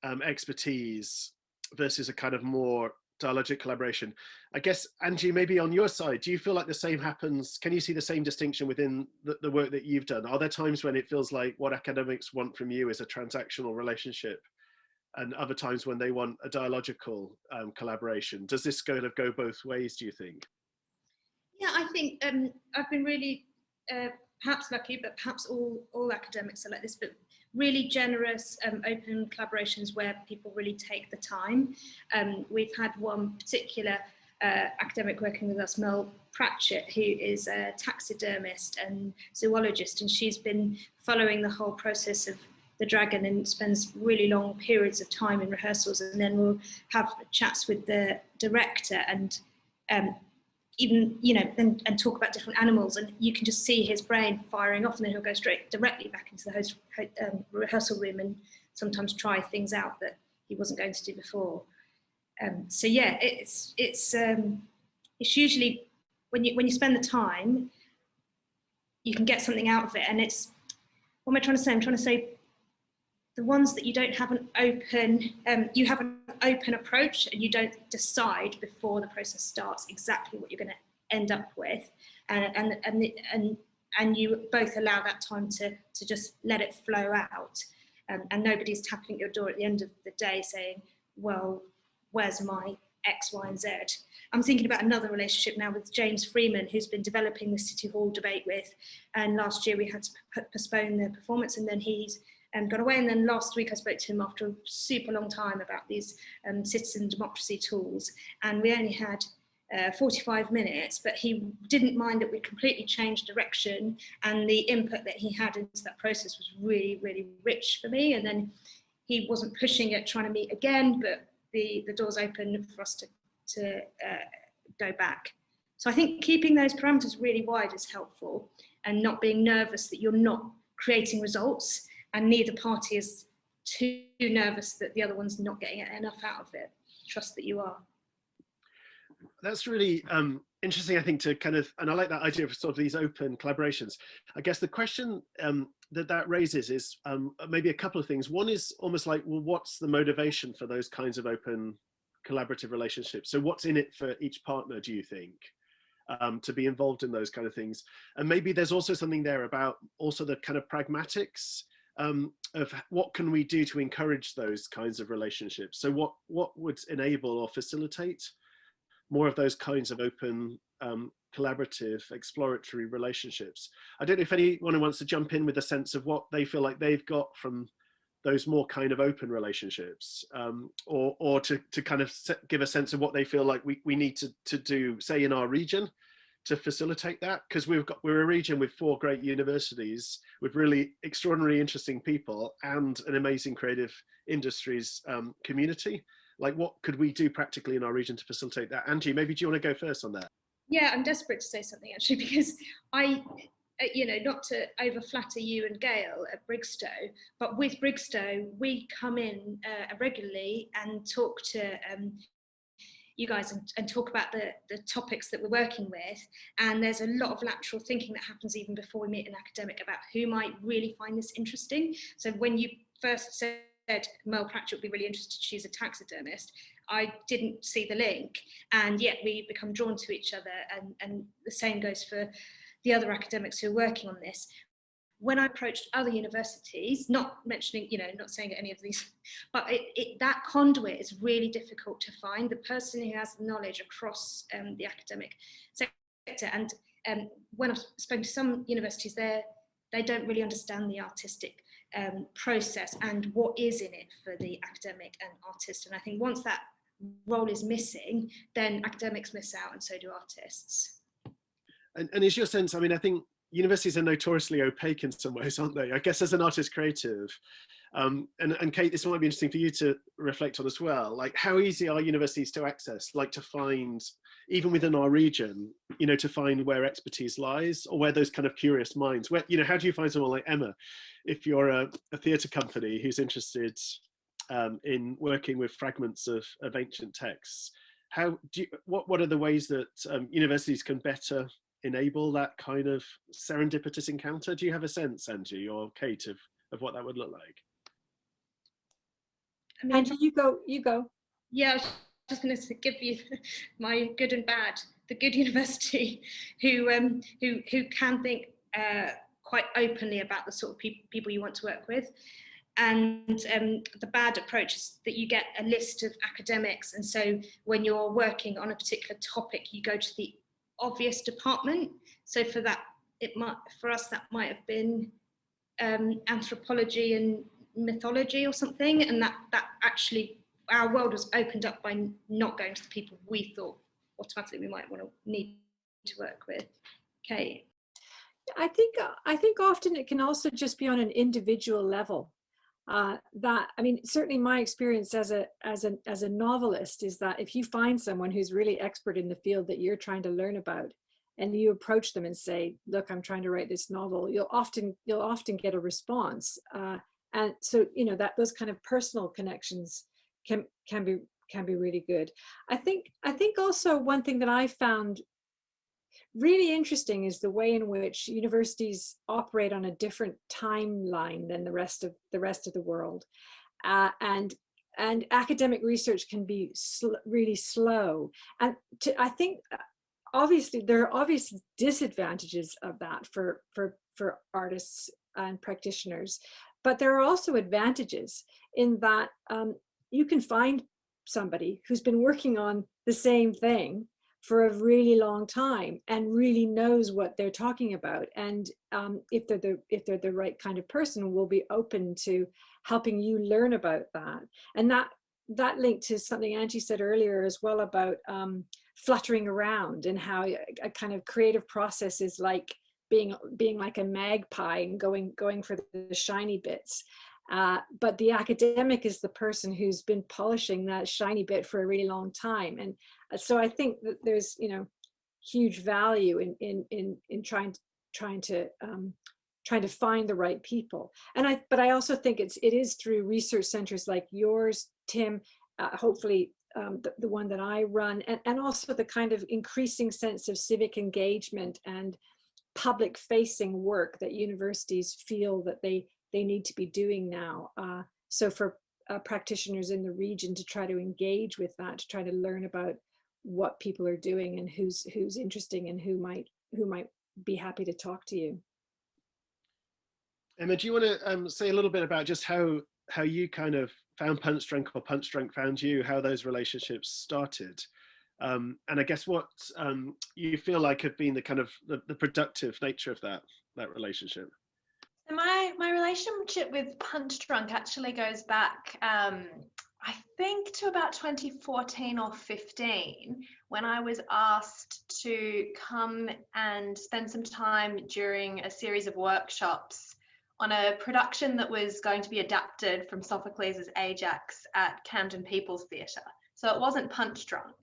um, expertise versus a kind of more dialogic collaboration. I guess, Angie, maybe on your side, do you feel like the same happens? Can you see the same distinction within the, the work that you've done? Are there times when it feels like what academics want from you is a transactional relationship and other times when they want a dialogical um, collaboration? Does this kind of go both ways, do you think? Yeah, I think um, I've been really uh, perhaps lucky, but perhaps all, all academics are like this, but really generous um, open collaborations where people really take the time. Um, we've had one particular uh, academic working with us, Mel Pratchett, who is a taxidermist and zoologist, and she's been following the whole process of the dragon and spends really long periods of time in rehearsals and then we'll have chats with the director and um, even you know and, and talk about different animals and you can just see his brain firing off and then he'll go straight directly back into the host, um, rehearsal room and sometimes try things out that he wasn't going to do before. Um, so yeah it's it's um, it's usually when you when you spend the time you can get something out of it and it's what am I trying to say? I'm trying to say the ones that you don't have an open, um, you have an open approach and you don't decide before the process starts exactly what you're going to end up with, and and and and and you both allow that time to to just let it flow out, um, and nobody's tapping at your door at the end of the day saying, well, where's my X, Y, and Z. I'm thinking about another relationship now with James Freeman, who's been developing the City Hall debate with, and last year we had to postpone the performance, and then he's um, got away. And then last week I spoke to him after a super long time about these um, citizen democracy tools. And we only had uh, 45 minutes, but he didn't mind that we completely changed direction and the input that he had into that process was really, really rich for me. And then he wasn't pushing it, trying to meet again, but the, the doors open for us to, to uh, go back. So I think keeping those parameters really wide is helpful and not being nervous that you're not creating results and neither party is too nervous that the other one's not getting enough out of it. Trust that you are. That's really um, interesting, I think, to kind of, and I like that idea of sort of these open collaborations. I guess the question um, that that raises is um, maybe a couple of things. One is almost like, well, what's the motivation for those kinds of open collaborative relationships? So what's in it for each partner, do you think? Um, to be involved in those kind of things. And maybe there's also something there about also the kind of pragmatics um, of what can we do to encourage those kinds of relationships. So what, what would enable or facilitate more of those kinds of open, um, collaborative, exploratory relationships. I don't know if anyone wants to jump in with a sense of what they feel like they've got from those more kind of open relationships um, or, or to, to kind of give a sense of what they feel like we, we need to, to do, say in our region, to facilitate that? Because we've got we're a region with four great universities with really extraordinarily interesting people and an amazing creative industries um, community. Like what could we do practically in our region to facilitate that? Angie maybe do you want to go first on that? Yeah i'm desperate to say something actually because i uh, you know, not to over flatter you and Gail at Brigstow, but with Brigstow, we come in uh, regularly and talk to um, you guys and, and talk about the, the topics that we're working with. And there's a lot of lateral thinking that happens even before we meet an academic about who might really find this interesting. So when you first said Mel Pratchett would be really interested choose a taxidermist, I didn't see the link and yet we become drawn to each other and, and the same goes for the other academics who are working on this when I approached other universities, not mentioning, you know, not saying any of these, but it, it, that conduit is really difficult to find, the person who has knowledge across um, the academic sector. And um, when I've spoken to some universities there, they don't really understand the artistic um, process and what is in it for the academic and artist. And I think once that role is missing, then academics miss out and so do artists. And, and is your sense, I mean, I think universities are notoriously opaque in some ways, aren't they? I guess as an artist creative, um, and, and Kate, this might be interesting for you to reflect on as well. Like how easy are universities to access, like to find, even within our region, you know, to find where expertise lies or where those kind of curious minds, where, you know, how do you find someone like Emma, if you're a, a theatre company who's interested um, in working with fragments of, of ancient texts? How do you, what, what are the ways that um, universities can better enable that kind of serendipitous encounter? Do you have a sense, Angie or Kate, of, of what that would look like? I mean, Angie, you go, you go. Yeah, I was just going to give you my good and bad. The good university who um, who who can think uh, quite openly about the sort of pe people you want to work with. And um, the bad approach is that you get a list of academics. And so when you're working on a particular topic, you go to the obvious department. So for that, it might for us that might have been um, anthropology and mythology or something, and that that actually our world was opened up by not going to the people we thought automatically we might want to need to work with. Okay. I think I think often it can also just be on an individual level. Uh, that I mean, certainly my experience as a as a as a novelist is that if you find someone who's really expert in the field that you're trying to learn about, and you approach them and say, "Look, I'm trying to write this novel," you'll often you'll often get a response. Uh, and so you know that those kind of personal connections can can be can be really good. I think I think also one thing that I found really interesting is the way in which universities operate on a different timeline than the rest of the rest of the world. Uh, and and academic research can be sl really slow. And to, I think uh, obviously there are obvious disadvantages of that for, for, for artists and practitioners, but there are also advantages in that um, you can find somebody who's been working on the same thing for a really long time and really knows what they're talking about. And um, if they're the if they're the right kind of person, will be open to helping you learn about that. And that that linked to something Angie said earlier as well about um, fluttering around and how a, kind of creative process is like being being like a magpie and going going for the shiny bits. Uh, but the academic is the person who's been polishing that shiny bit for a really long time. And so I think that there's, you know, huge value in, in, in, in trying to, trying to, um, trying to find the right people. And I, but I also think it's, it is through research centers like yours, Tim, uh, hopefully um, the, the one that I run, and, and also the kind of increasing sense of civic engagement and public facing work that universities feel that they they need to be doing now. Uh, so for uh, practitioners in the region to try to engage with that, to try to learn about what people are doing and who's who's interesting and who might who might be happy to talk to you. Emma, do you want to um, say a little bit about just how how you kind of found Punch Punchdrunk or Punch Punchdrunk found you, how those relationships started? Um, and I guess what um, you feel like have been the kind of the, the productive nature of that that relationship. So my my relationship with Punchdrunk actually goes back, um, I think, to about 2014 or 15 when I was asked to come and spend some time during a series of workshops on a production that was going to be adapted from Sophocles' Ajax at Camden People's Theatre. So it wasn't Punchdrunk.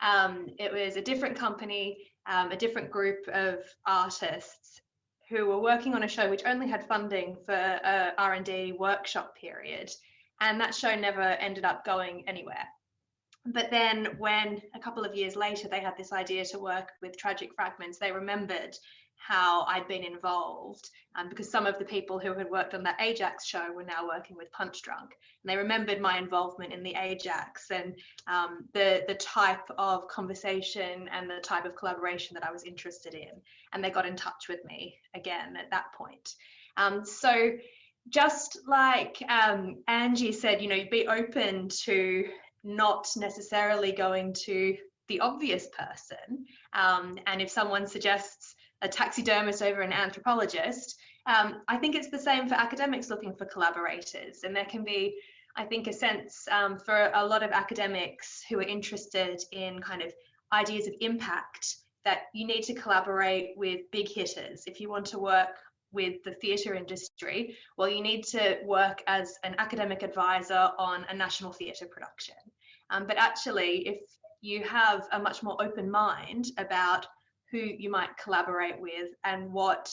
Um, it was a different company, um, a different group of artists, who were working on a show which only had funding for a R&D workshop period. And that show never ended up going anywhere. But then when a couple of years later, they had this idea to work with Tragic Fragments, they remembered how I'd been involved um, because some of the people who had worked on that Ajax show were now working with Punch Punchdrunk. And they remembered my involvement in the Ajax and um, the, the type of conversation and the type of collaboration that I was interested in. And they got in touch with me again at that point. Um, so just like um, Angie said, you know, be open to not necessarily going to the obvious person. Um, and if someone suggests a taxidermist over an anthropologist. Um, I think it's the same for academics looking for collaborators. And there can be, I think, a sense um, for a lot of academics who are interested in kind of ideas of impact that you need to collaborate with big hitters. If you want to work with the theatre industry, well, you need to work as an academic advisor on a national theatre production. Um, but actually, if you have a much more open mind about who you might collaborate with and what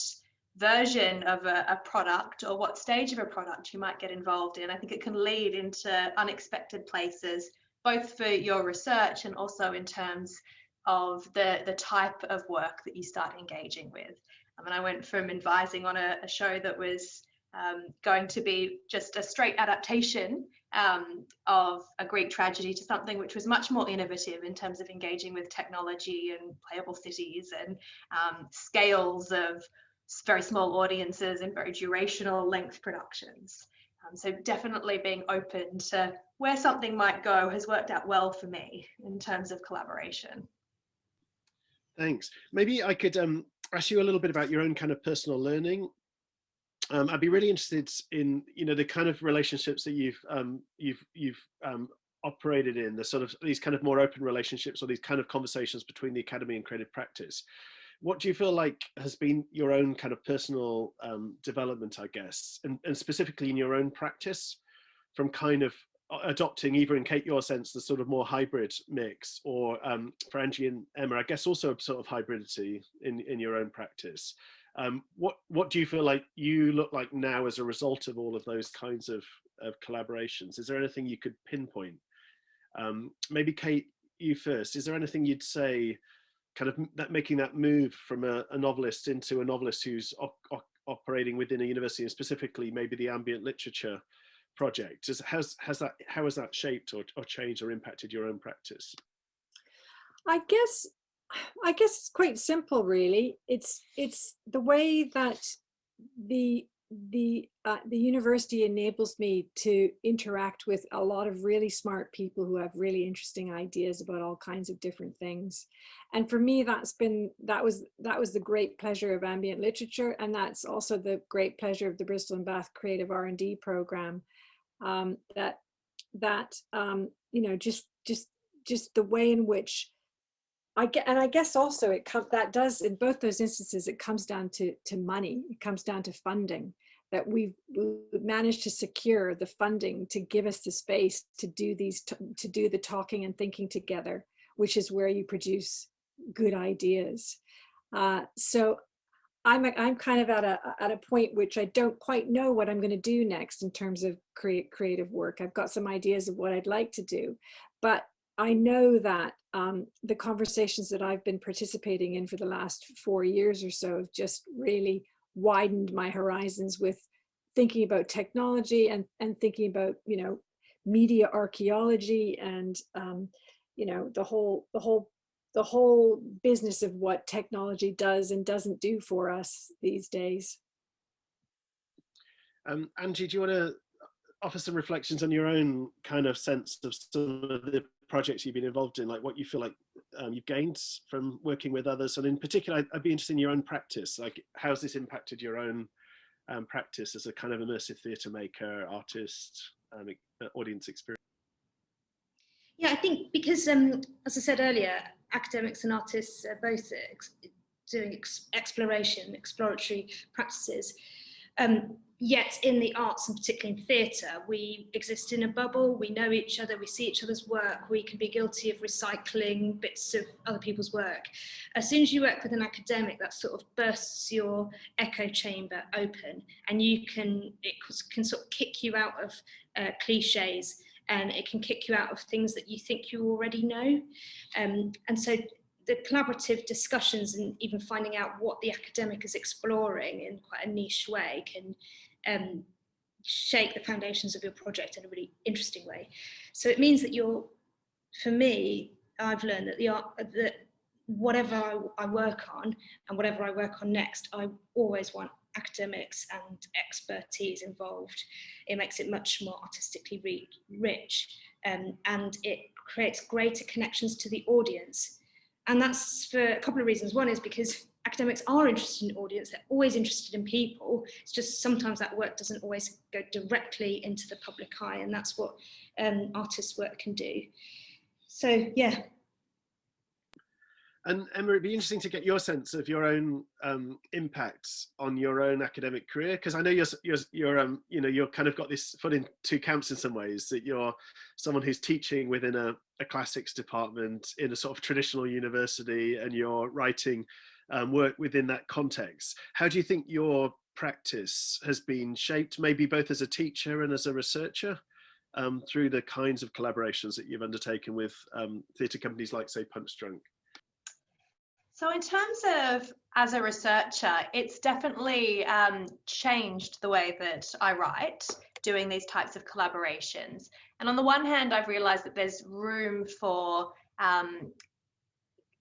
version of a, a, product or what stage of a product you might get involved in. I think it can lead into unexpected places, both for your research and also in terms of the, the type of work that you start engaging with. I mean, I went from advising on a, a show that was um, going to be just a straight adaptation um, of a Greek tragedy to something which was much more innovative in terms of engaging with technology and playable cities and um, scales of very small audiences and very durational length productions. Um, so definitely being open to where something might go has worked out well for me in terms of collaboration. Thanks. Maybe I could um, ask you a little bit about your own kind of personal learning um, I'd be really interested in you know the kind of relationships that you've um, you've you've um, operated in, the sort of these kind of more open relationships or these kind of conversations between the academy and creative practice. What do you feel like has been your own kind of personal um, development, I guess, and, and specifically in your own practice from kind of adopting either in Kate your sense the sort of more hybrid mix or um, for Angie and Emma I guess also sort of hybridity in in your own practice. Um, what what do you feel like you look like now as a result of all of those kinds of, of collaborations? Is there anything you could pinpoint? Um, maybe Kate you first. Is there anything you'd say kind of that making that move from a, a novelist into a novelist who's operating within a university and specifically maybe the ambient literature project? Has has, that how has that shaped or, or changed or impacted your own practice? I guess i guess it's quite simple really. It's it's the way that the the uh, the university enables me to interact with a lot of really smart people who have really interesting ideas about all kinds of different things. And for me that's been that was that was the great pleasure of ambient literature and that's also the great pleasure of the bristol and bath creative r&d program um, that that um, you know just just just the way in which I get and I guess also it comes that does in both those instances it comes down to to money. It comes down to funding that we've managed to secure the funding to give us the space to do these to do the talking and thinking together which is where you produce good ideas. Uh, so I'm, I'm kind of at a, at a point which I don't quite know what I'm going to do next in terms of create creative work. I've got some ideas of what I'd like to do, but I know that um, the conversations that I've been participating in for the last four years or so have just really widened my horizons with thinking about technology and, and thinking about, you know, media archaeology and, um, you know, the whole, the whole the whole business of what technology does and doesn't do for us these days. Um, Angie, do you want to offer some reflections on your own kind of sense of some of the projects you've been involved in, like what you feel like um, you've gained from working with others, and in particular, I'd be interested in your own practice. Like, how's this impacted your own um, practice as a kind of immersive theatre maker, artist, um, audience experience? Yeah, I think because, um, as I said earlier, academics and artists are both ex doing ex exploration, exploratory practices. Um, yet in the arts and particularly in theatre, we exist in a bubble, we know each other, we see each other's work, we can be guilty of recycling bits of other people's work. As soon as you work with an academic, that sort of bursts your echo chamber open and you can, it can sort of kick you out of uh, cliches and it can kick you out of things that you think you already know. Um, and so the collaborative discussions and even finding out what the academic is exploring in quite a niche way can um, shake the foundations of your project in a really interesting way. So it means that you're, for me, I've learned that the art, that whatever I, I work on and whatever I work on next, I always want academics and expertise involved. It makes it much more artistically rich um, and it creates greater connections to the audience. And that's for a couple of reasons. One is because academics are interested in audience, they're always interested in people. It's just sometimes that work doesn't always go directly into the public eye and that's what um, artists' work can do. So yeah, and Emma, it'd be interesting to get your sense of your own um, impacts on your own academic career, because I know you're you're you're um, you know you're kind of got this foot in two camps in some ways. That you're someone who's teaching within a, a classics department in a sort of traditional university, and you're writing um, work within that context. How do you think your practice has been shaped, maybe both as a teacher and as a researcher? Um, through the kinds of collaborations that you've undertaken with um, theatre companies like, say, Punchdrunk? So, in terms of as a researcher, it's definitely um, changed the way that I write, doing these types of collaborations. And on the one hand, I've realized that there's room for um,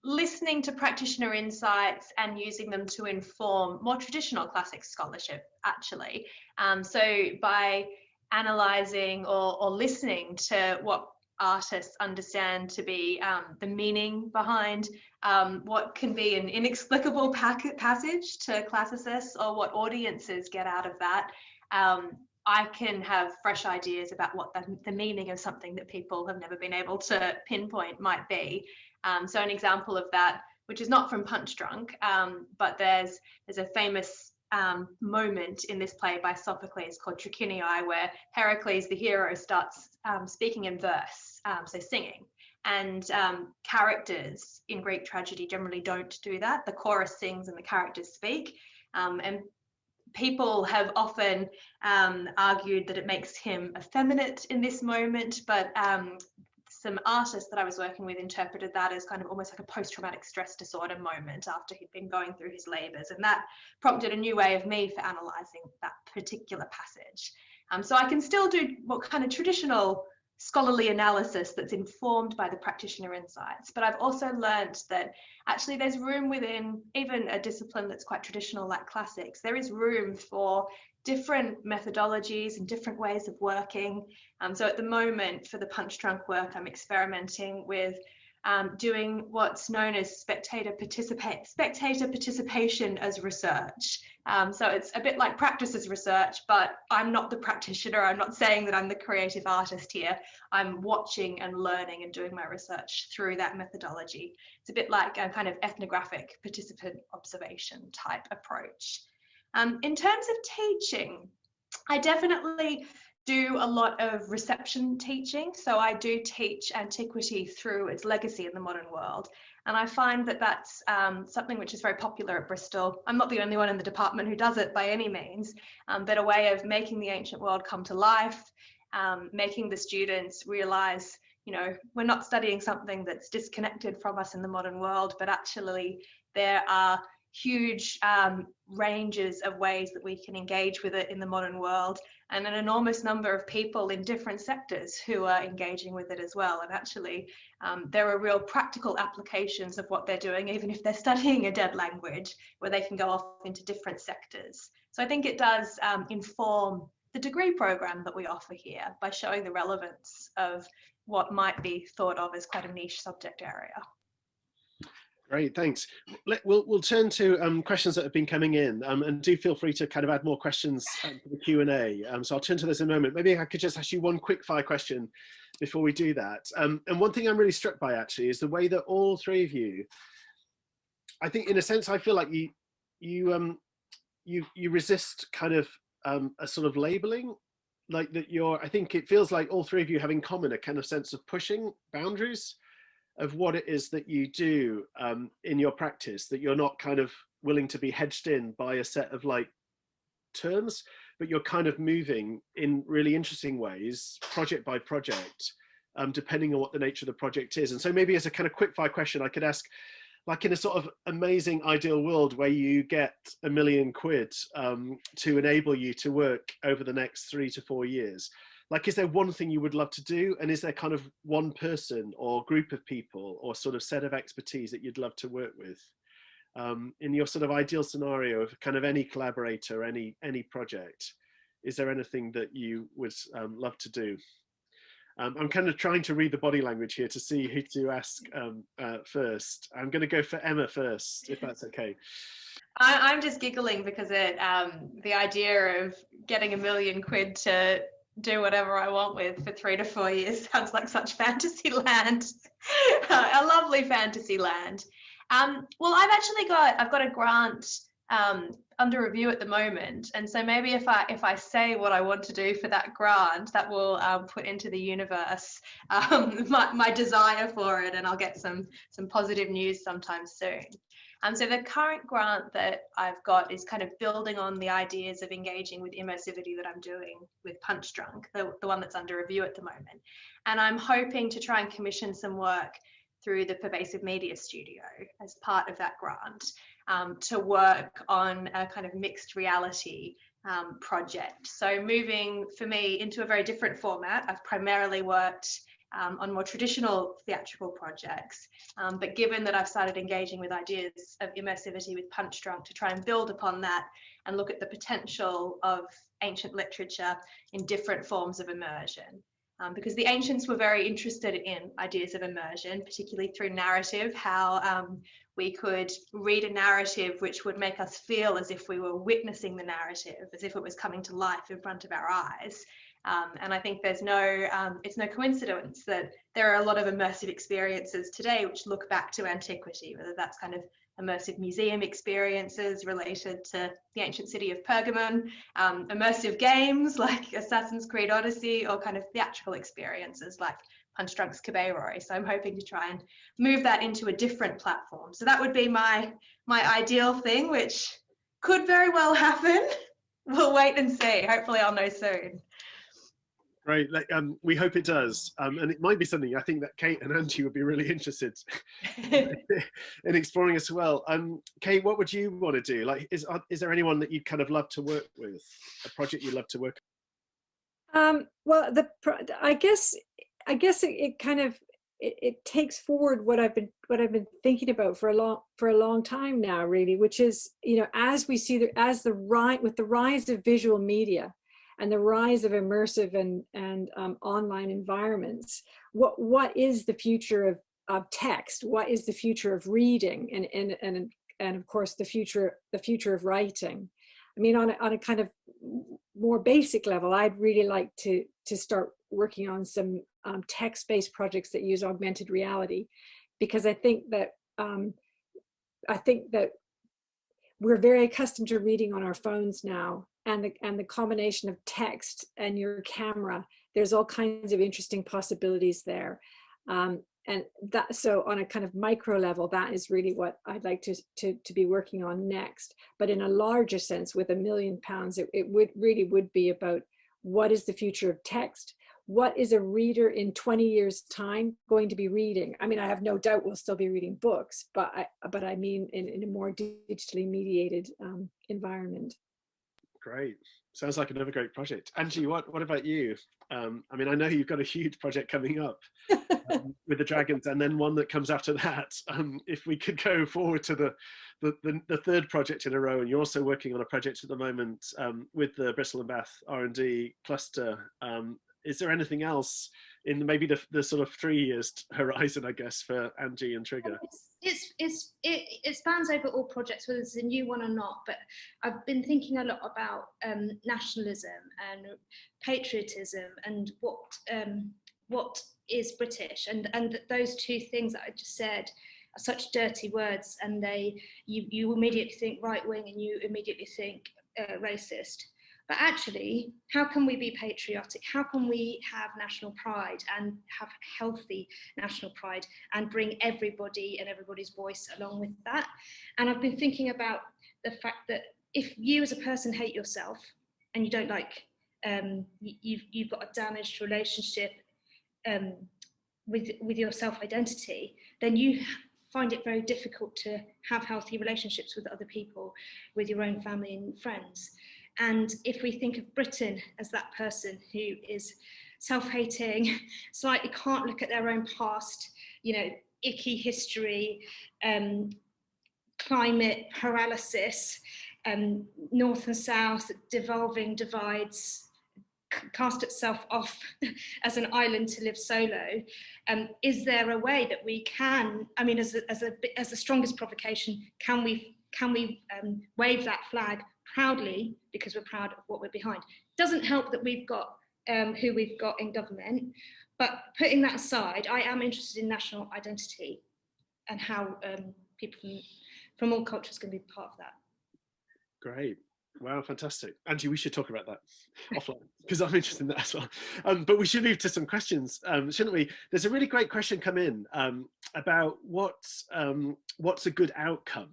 listening to practitioner insights and using them to inform more traditional classic scholarship, actually. Um, so, by analyzing or, or listening to what artists understand to be um, the meaning behind um, what can be an inexplicable passage to classicists or what audiences get out of that. Um, I can have fresh ideas about what the, the, meaning of something that people have never been able to pinpoint might be. Um, so an example of that, which is not from Punchdrunk, um, but there's there's a famous um, moment in this play by Sophocles called Trachiniai, where Heracles, the hero, starts um, speaking in verse, um, so singing. And um, characters in Greek tragedy generally don't do that. The chorus sings and the characters speak. Um, and people have often um, argued that it makes him effeminate in this moment, but some artists that I was working with interpreted that as kind of almost like a post-traumatic stress disorder moment after he'd been going through his labors. And that prompted a new way of me for analyzing that particular passage. Um, so I can still do what kind of traditional scholarly analysis that's informed by the practitioner insights. But I've also learned that actually there's room within even a discipline that's quite traditional like classics, there is room for different methodologies and different ways of working. Um, so at the moment for the Punchdrunk work, I'm experimenting with um, doing what's known as spectator participate spectator participation as research. Um, so it's a bit like practice as research, but I'm not the practitioner. I'm not saying that I'm the creative artist here. I'm watching and learning and doing my research through that methodology. It's a bit like a kind of ethnographic participant observation type approach. Um, in terms of teaching, I definitely do a lot of reception teaching. So I do teach antiquity through its legacy in the modern world. And I find that that's um, something which is very popular at Bristol. I'm not the only one in the department who does it by any means, um, but a way of making the ancient world come to life, um, making the students realize, you know, we're not studying something that's disconnected from us in the modern world, but actually there are huge um, ranges of ways that we can engage with it in the modern world and an enormous number of people in different sectors who are engaging with it as well. And actually um, there are real practical applications of what they're doing even if they're studying a dead language where they can go off into different sectors. So i think it does um, inform the degree program that we offer here by showing the relevance of what might be thought of as quite a niche subject area Great, thanks. Let, we'll, we'll turn to um, questions that have been coming in um, and do feel free to kind of add more questions um, to the Q&A. Um, so I'll turn to those in a moment. Maybe I could just ask you one quick fire question before we do that. Um, and one thing I'm really struck by actually is the way that all three of you, I think in a sense, I feel like you, you, um, you, you resist kind of a sort of labeling like that you're, I think it feels like all three of you have in common a kind of sense of pushing boundaries of what it is that you do um, in your practice, that you're not kind of willing to be hedged in by a set of like terms, but you're kind of moving in really interesting ways, project by project, um, depending on what the nature of the project is. And so maybe as a kind of quick fire question, I could ask, like in a sort of amazing ideal world where you get a million quid um, to enable you to work over the next three to four years, like is there one thing you would love to do and is there kind of one person or group of people or sort of set of expertise that you'd love to work with um, in your sort of ideal scenario of kind of any collaborator any any project is there anything that you would um, love to do um, I'm kind of trying to read the body language here to see who to ask um, uh, first. I'm going to go for Emma first, if that's okay. I, am just giggling because it um, the idea of getting a million quid to do whatever I want with for three to four years sounds like such fantasy land, a lovely fantasy land. Um, well, I've actually got I've got a grant um, under review at the moment, and so maybe if I if I say what I want to do for that grant, that will um, put into the universe um, my, my desire for it, and I'll get some some positive news sometime soon. And so the current grant that I've got is kind of building on the ideas of engaging with immersivity that I'm doing with Punchdrunk, the, the one that's under review at the moment. And I'm hoping to try and commission some work through the Pervasive Media Studio as part of that grant um, to work on a kind of mixed reality um, project. So moving for me into a very different format, I've primarily worked um, on more traditional theatrical projects. Um, but given that I've started engaging with ideas of immersivity with Punchdrunk to try and build upon that and look at the potential of ancient literature in different forms of immersion. um, because the ancients were very interested in ideas of immersion, particularly through narrative, how um, we could read a narrative which would make us feel as if we were witnessing the narrative, as if it was coming to life in front of our eyes. Um, and I think there's no, um, it's no coincidence that there are a lot of immersive experiences today which look back to antiquity, whether that's kind of immersive museum experiences related to the ancient city of Pergamon, um, immersive games like Assassin's Creed Odyssey, or kind of theatrical experiences like Punch Drunk's Kabeiroi So I'm hoping to try and move that into a different platform. So that would be my my ideal thing, which could very well happen. We'll wait and see. Hopefully I'll know soon. Great. Like, um, we hope it does. Um, and it might be something I think that Kate and Angie would be really interested in exploring as well. Um, Kate, what would you want to do? Like, is, is there anyone that you'd kind of love to work with? A project you'd love to work um, well, the I guess I guess it, it kind of it, it, takes forward what I've been what I've been thinking about for a long for a long time now, really, which is you know as we see the as the right with the rise of visual media, and the rise of immersive and, and um, online environments, what, what is the future of, of text? What is the future of reading? And, and, and, and of course, the future, the future of writing. I mean, on a, on a kind of more basic level, I'd really like to, to start working on some um, text-based projects that use augmented reality, because I think that um, I think that we're very accustomed to reading on our phones now and the, and the combination of text and your camera, there's all kinds of interesting possibilities there. Um, and that so on a kind of micro level, that is really what I'd like to, to, to be working on next. But in a larger sense, with a million pounds, it, it would really would be about what is the future of text? What is a reader in 20 years time going to be reading? I mean, I have no doubt we'll still be reading books, but I, but I mean in, in a more digitally mediated um, environment. Great. Sounds like another great project. Angie, what, what about you? Um, I mean, I know you've got a huge project coming up um, with the dragons and then one that comes after that. Um, if we could go forward to the, the, the, the, third project in a row, and you're also working on a project at the moment um, with the Bristol and Bath R&D cluster. Is there anything else in maybe the, the sort of three years horizon, I guess, for Angie and Trigger? It's, it's, it's, it, it spans over all projects, whether it's a new one or not, but I've been thinking a lot about um, nationalism and patriotism and what, um, what is British and, and those two things that I just said are such dirty words and they, you, you immediately think right wing and you immediately think uh, racist. But actually, how can we be patriotic? How can we have national pride and have healthy national pride and bring everybody and everybody's voice along with that? And I've been thinking about the fact that if you as a person hate yourself and you don't like, um, you've, you've got a damaged relationship um, with, with your self-identity, then you find it very difficult to have healthy relationships with other people, with your own family and friends. And if we think of Britain as that person who is self-hating, slightly can't look at their own past, you know, icky history, um, climate paralysis, um, north and south, devolving divides, cast itself off as an island to live solo. Um, is there a way that we can, I mean, as a, as a, as the strongest provocation, can we, can we um, wave that flag proudly because we're proud of what we're behind. Doesn't help that we've got um, who we've got in government, but putting that aside, I am interested in national identity and how um, people from, from all cultures can be part of that. Great. Wow, fantastic. Angie, we should talk about that offline because I'm interested in that as well. Um, but we should move to some questions, um, shouldn't we? There's a really great question come in um, about what, um, what's a good outcome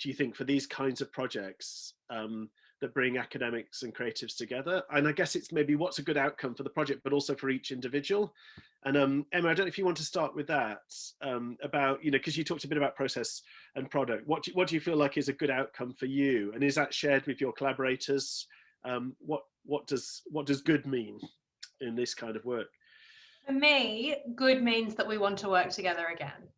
do you think for these kinds of projects um, that bring academics and creatives together? And I guess it's maybe what's a good outcome for the project, but also for each individual. And um, Emma, I don't know if you want to start with that um, about, you know, because you talked a bit about process and product. What do, what do you feel like is a good outcome for you? And is that shared with your collaborators? Um, what, what, does, what does good mean in this kind of work? For me, good means that we want to work together again.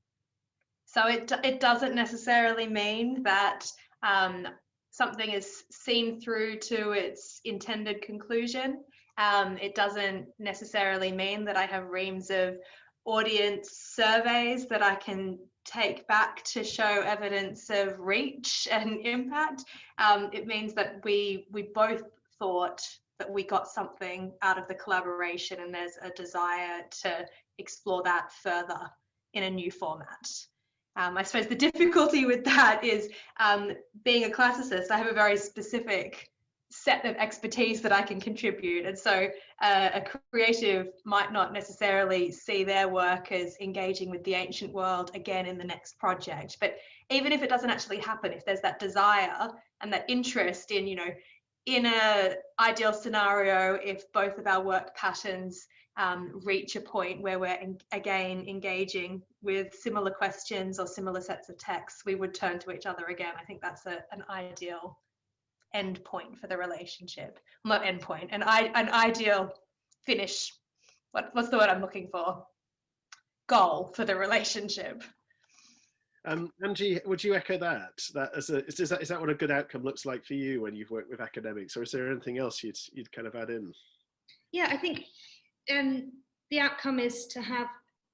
So it, it doesn't necessarily mean that um, something is seen through to its intended conclusion. Um, it doesn't necessarily mean that I have reams of audience surveys that I can take back to show evidence of reach and impact. Um, it means that we we both thought that we got something out of the collaboration and there's a desire to explore that further in a new format. Um, I suppose the difficulty with that is um, being a classicist, I have a very specific set of expertise that I can contribute. And so uh, a creative might not necessarily see their work as engaging with the ancient world again in the next project. But even if it doesn't actually happen, if there's that desire and that interest in, you know, in a ideal scenario, if both of our work patterns um, reach a point where we're en again engaging with similar questions or similar sets of texts, we would turn to each other again. I think that's a, an ideal end point for the relationship. Not end point, an, an ideal finish. What, what's the word I'm looking for? Goal for the relationship. Um, Angie, would you echo that? That as a, is, is that is that what a good outcome looks like for you when you've worked with academics, or is there anything else you'd you'd kind of add in? Yeah, I think um, the outcome is to have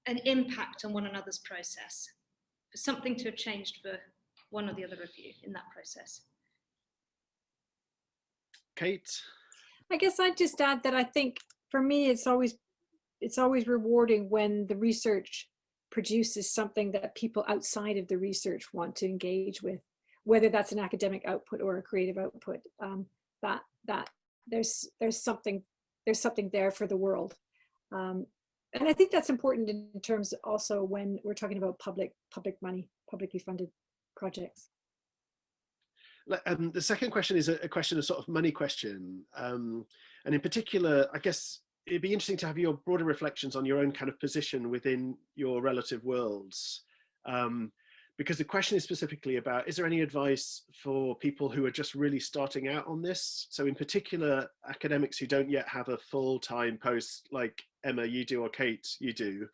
an impact on one another's process, for something to have changed for one or the other of you in that process. Kate? I guess I'd just add that I think for me, it's always it's always rewarding when the research produces something that people outside of the research want to engage with, whether that's an academic output or a creative output. Um, that that there's there's something there's something there for the world. Um, and I think that's important in terms also when we're talking about public public money, publicly funded projects. Um, the second question is a, a, question of sort of money question. Um, and in particular, I guess it'd be interesting to have your broader reflections on your own kind of position within your relative worlds. Um, because the question is specifically about, is there any advice for people who are just really starting out on this? So in particular, academics who don't yet have a full-time post like Emma, you do, or Kate, you do,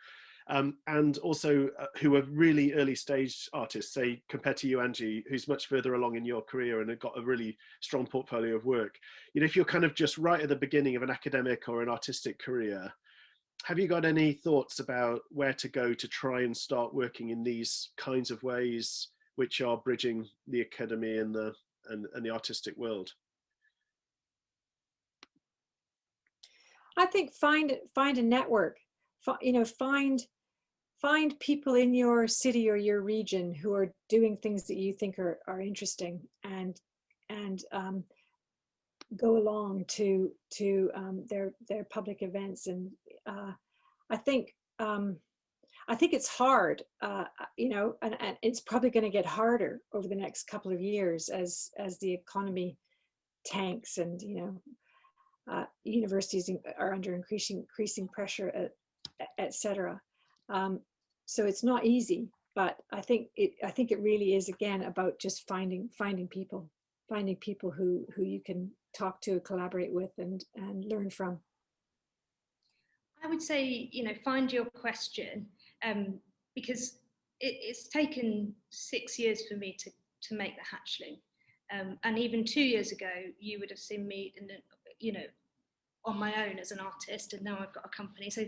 um, and also uh, who are really early stage artists, say compared to you, Angie, who's much further along in your career and have got a really strong portfolio of work. You know, if you're kind of just right at the beginning of an academic or an artistic career, have you got any thoughts about where to go to try and start working in these kinds of ways which are bridging the academy and the and, and the artistic world? I think find find a network, you know, find find people in your city or your region who are doing things that you think are, are interesting and and um, go along to to um, their their public events and uh, I think um, I think it's hard uh, you know and, and it's probably going to get harder over the next couple of years as as the economy tanks and you know uh, universities are under increasing increasing pressure etc um, so it's not easy, but I think it I think it really is again about just finding finding people, finding people who who you can talk to, collaborate with, and and learn from. I would say you know find your question um, because it, it's taken six years for me to to make the hatchling, um, and even two years ago you would have seen me in you know on my own as an artist and now I've got a company. So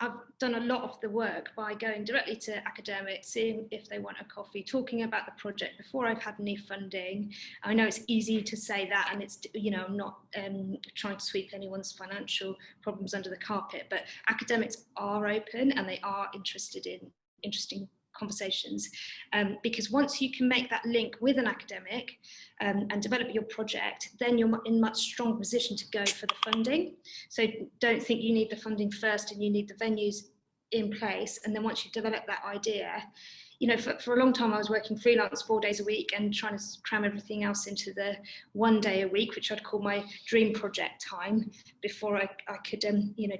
I've done a lot of the work by going directly to academics, seeing if they want a coffee, talking about the project before I've had any funding. I know it's easy to say that and it's, you know, I'm not um, trying to sweep anyone's financial problems under the carpet, but academics are open and they are interested in interesting conversations um, because once you can make that link with an academic um, and develop your project then you're in much stronger position to go for the funding. So don't think you need the funding first and you need the venues in place. And then once you develop that idea you know for, for a long time I was working freelance four days a week and trying to cram everything else into the one day a week which I'd call my dream project time before I, I could um, you know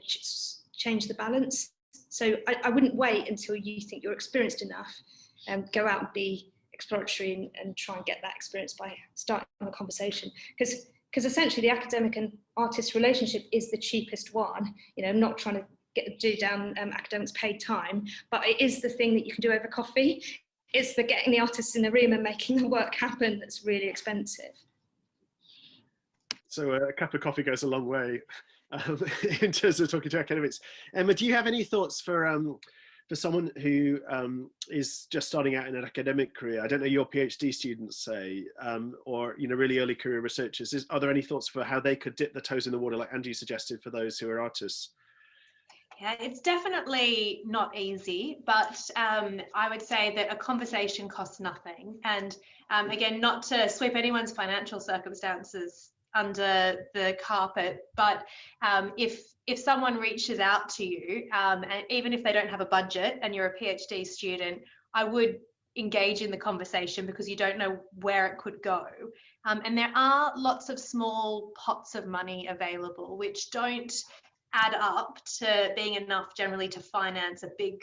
change the balance so I, I wouldn't wait until you think you're experienced enough and um, go out and be exploratory and, and try and get that experience by starting a conversation. Because because essentially the academic and artist relationship is the cheapest one. You know, I'm not trying to get do down um, academics paid time, but it is the thing that you can do over coffee. It's the getting the artists in the room and making the work happen that's really expensive. So a cup of coffee goes a long way. Um, in terms of talking to academics. Emma, do you have any thoughts for um, for someone who um, is just starting out in an academic career? I don't know your PhD students say, um, or you know, really early career researchers. Is, are there any thoughts for how they could dip their toes in the water, like Andrew suggested, for those who are artists? Yeah, it's definitely not easy, but um, I would say that a conversation costs nothing. And um, again, not to sweep anyone's financial circumstances under the carpet, but um, if if someone reaches out to you, um, and even if they don't have a budget and you're a PhD student, I would engage in the conversation because you don't know where it could go. Um, and there are lots of small pots of money available, which don't add up to being enough generally to finance a big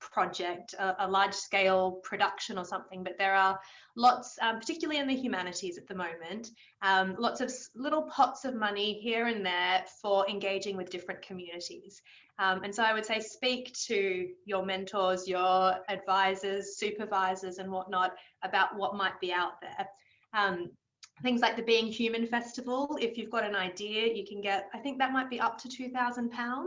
project, a, a large scale production or something, but there are lots, um, particularly in the humanities at the moment, um, lots of little pots of money here and there for engaging with different communities. Um, and so I would say speak to your mentors, your advisors, supervisors and whatnot about what might be out there. Um, things like the Being Human Festival, if you've got an idea, you can get, I think that might be up to £2,000.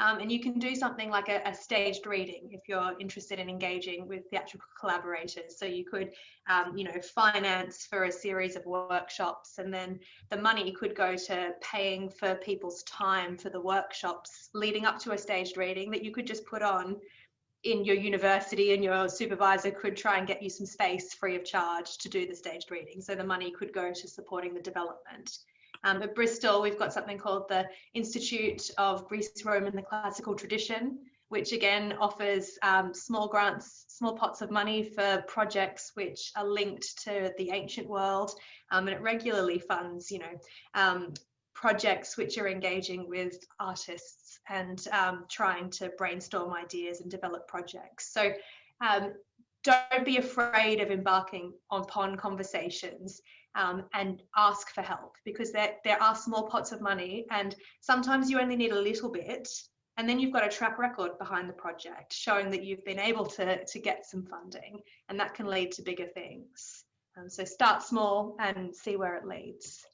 Um, and you can do something like a, a, staged reading if you're interested in engaging with theatrical collaborators. So you could, um, you know, finance for a series of workshops, and then the money could go to paying for people's time for the workshops leading up to a staged reading that you could just put on in your university and your supervisor could try and get you some space free of charge to do the staged reading. So the money could go to supporting the development. Um, at Bristol, we've got something called the Institute of Greece, Rome and the Classical Tradition, which again offers um, small grants, small pots of money for projects which are linked to the ancient world. Um, and it regularly funds, you know, um, projects which are engaging with artists and um, trying to brainstorm ideas and develop projects. So um, don't be afraid of embarking upon conversations um, and ask for help because there, there are small pots of money and sometimes you only need a little bit and then you've got a track record behind the project showing that you've been able to, to get some funding and that can lead to bigger things. Um, so start small and see where it leads.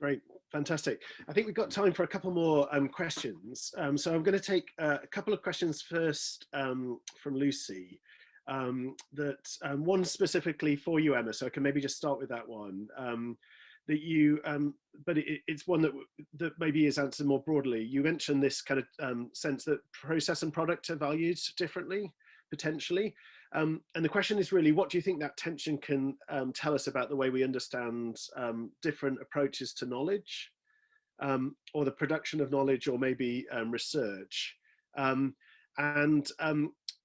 Great, fantastic. I think we've got time for a couple more um, questions. Um, so I'm going to take uh, a couple of questions first um, from Lucy um, that um, one specifically for you, Emma. So I can maybe just start with that one. Um, that you, um, but it, it's one that that maybe is answered more broadly. You mentioned this kind of um, sense that process and product are valued differently, potentially. Um, and the question is really, what do you think that tension can tell us about the way we understand different approaches to knowledge, or the production of knowledge, or maybe research? and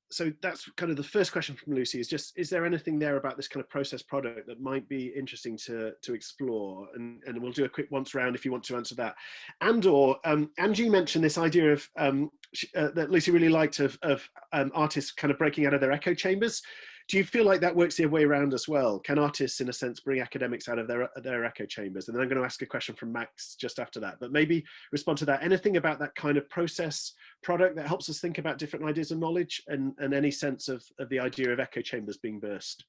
so that's kind of the first question from Lucy is just, is there anything there about this kind of process product that might be interesting to, to explore? And, and we'll do a quick once round if you want to answer that. And or um, Angie mentioned this idea of um, uh, that Lucy really liked of, of um, artists kind of breaking out of their echo chambers do you feel like that works the other way around as well? Can artists, in a sense, bring academics out of their, their echo chambers? And then I'm going to ask a question from Max just after that, but maybe respond to that. Anything about that kind of process product that helps us think about different ideas of knowledge and, and any sense of, of the idea of echo chambers being burst?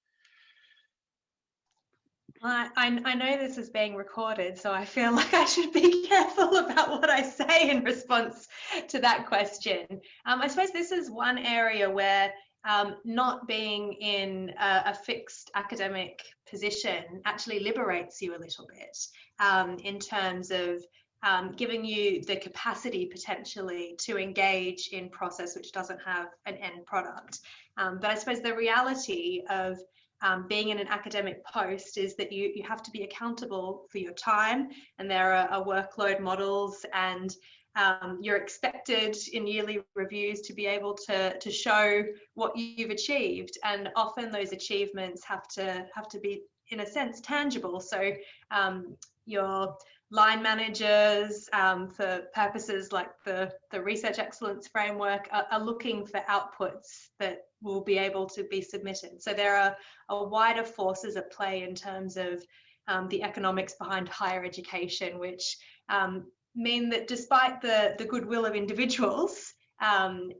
I, I, know this is being recorded, so I feel like I should be careful about what I say in response to that question. Um, I suppose this is one area where um, not being in a, a, fixed academic position actually liberates you a little bit um, in terms of um, giving you the capacity potentially to engage in process which doesn't have an end product. Um, but I suppose the reality of um, being in an academic post is that you, you have to be accountable for your time and there are, are workload models and um, you're expected in yearly reviews to be able to, to show what you've achieved. And often those achievements have to have to be, in a sense, tangible. So um, your line managers um, for purposes like the, the research excellence framework are, are, looking for outputs that will be able to be submitted. So there are, a wider forces at play in terms of um, the economics behind higher education, which um, mean that despite the, the goodwill of individuals, um,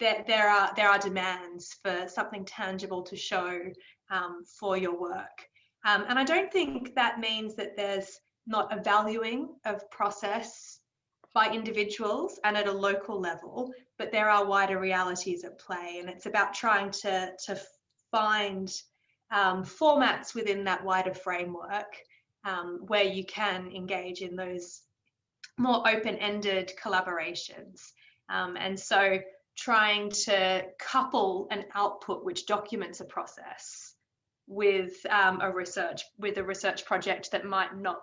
that there are there are demands for something tangible to show um, for your work. Um, and I don't think that means that there's not a valuing of process by individuals and at a local level, but there are wider realities at play. And it's about trying to, to find um, formats within that wider framework um, where you can engage in those more open-ended collaborations. Um, and so trying to couple an output which documents a process with um, a research with a research project that might not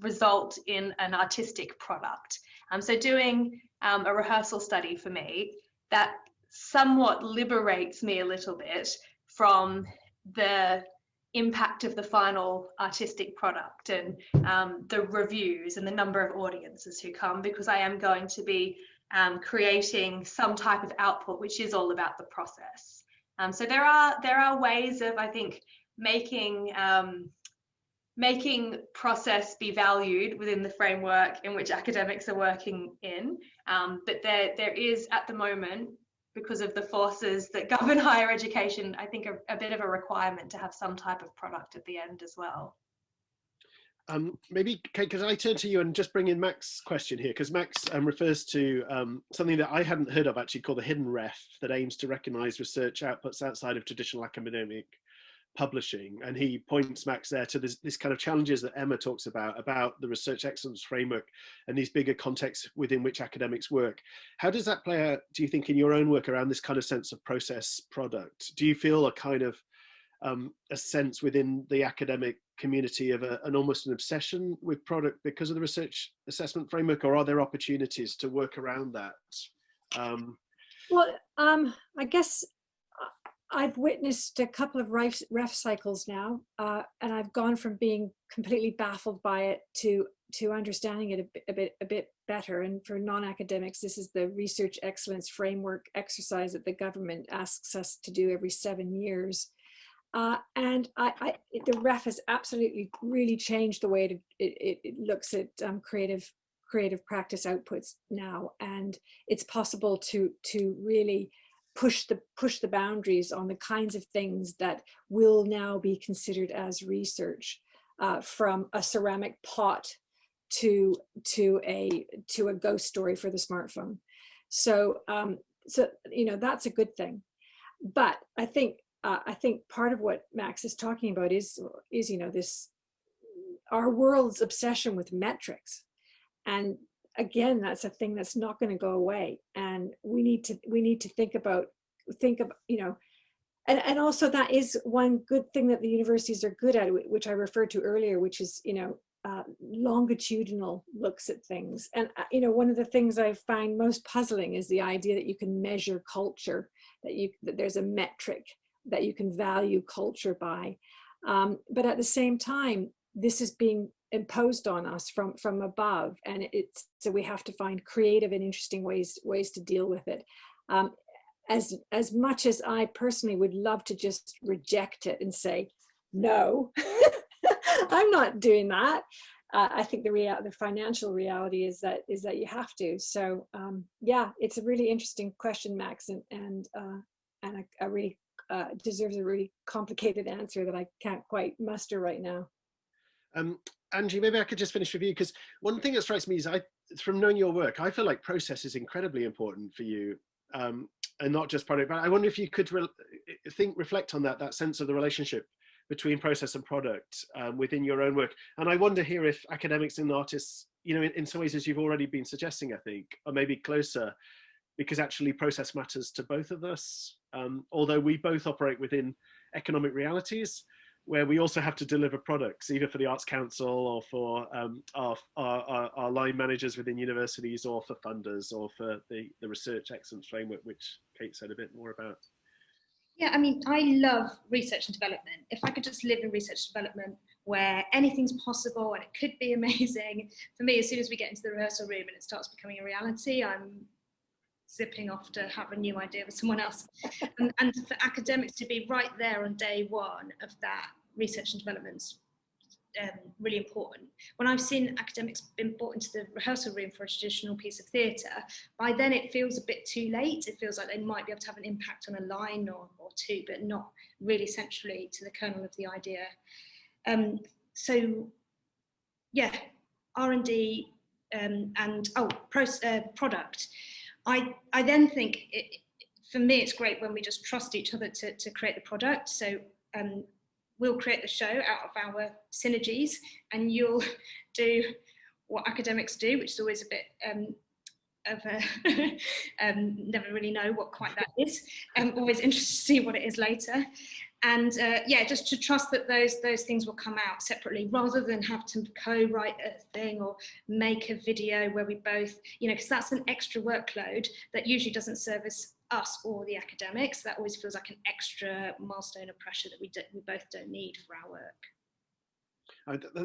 result in an artistic product. Um, so doing um, a rehearsal study for me that somewhat liberates me a little bit from the impact of the final artistic product and um, the reviews and the number of audiences who come because I am going to be um, creating some type of output which is all about the process. Um, so there are there are ways of I think making um, making process be valued within the framework in which academics are working in. Um, but there there is at the moment because of the forces that govern higher education, I think a, a bit of a requirement to have some type of product at the end as well. Um, maybe, could I turn to you and just bring in Max's question here? Because Max um, refers to um, something that I hadn't heard of actually called the hidden ref that aims to recognize research outputs outside of traditional academic publishing and he points max there to this, this kind of challenges that emma talks about about the research excellence framework and these bigger contexts within which academics work. How does that play out do you think in your own work around this kind of sense of process product? Do you feel a kind of um, a sense within the academic community of a, an almost an obsession with product because of the research assessment framework or are there opportunities to work around that? Um, well um, i guess I've witnessed a couple of ref, ref cycles now, uh, and I've gone from being completely baffled by it to to understanding it a bit, a bit, a bit better. And for non-academics, this is the research excellence framework exercise that the government asks us to do every seven years. Uh, and I, I, the ref has absolutely really changed the way it, it, it looks at um, creative creative practice outputs now. And it's possible to to really push the push the boundaries on the kinds of things that will now be considered as research uh, from a ceramic pot to to a to a ghost story for the smartphone. So um so you know that's a good thing. But i think uh, i think part of what max is talking about is is you know this our world's obsession with metrics. And again, that's a thing that's not going to go away. And we need to we need to think about think of you know, and and also that is one good thing that the universities are good at, which I referred to earlier, which is you know uh, longitudinal looks at things. And uh, you know, one of the things I find most puzzling is the idea that you can measure culture, that you that there's a metric that you can value culture by. Um, but at the same time, this is being imposed on us from from above. And it's so we have to find creative and interesting ways ways to deal with it. Um, as as much as I personally would love to just reject it and say no I'm not doing that uh, I think the real the financial reality is that is that you have to. So um, yeah it's a really interesting question Max and and uh, and a, a really uh, deserves a really complicated answer that I can't quite muster right now. Um, Angie, maybe I could just finish with you because one thing that strikes me is I, from knowing your work, I feel like process is incredibly important for you, um, and not just product. But I wonder if you could re think, reflect on that, that sense of the relationship between process and product um, within your own work. And I wonder here if academics and artists, you know, in, in some ways, as you've already been suggesting, I think, are maybe closer because actually process matters to both of us. Um, although we both operate within economic realities, where we also have to deliver products, either for the Arts Council or for um, our, our, our, line managers within universities or for funders or for the, the research excellence framework, which Kate said a bit more about. Yeah, I mean, I love research and development. If I could just live in research and development where anything's possible and it could be amazing, for me, as soon as we get into the rehearsal room and it starts becoming a reality, I'm zipping off to have a new idea with someone else. and, and for academics to be right there on day one of that research and development um, really important. When I've seen academics been brought into the rehearsal room for a traditional piece of theatre, by then it feels a bit too late. It feels like they might be able to have an impact on a line or, or two, but not really centrally to the kernel of the idea. Um, so, yeah, R&D um, and oh, pro, uh, product. I, I then think, it, for me, it's great when we just trust each other to, to create the product. So um, we'll create the show out of our synergies and you'll do what academics do, which is always a bit um, of a, um, never really know what quite that is. I'm um, always interested to see what it is later. And uh, yeah, just to trust that those those things will come out separately rather than have to co-write a thing or make a video where we both, you know, because that's an extra workload that usually doesn't service us or the academics. That always feels like an extra milestone of pressure that we, we both don't need for our work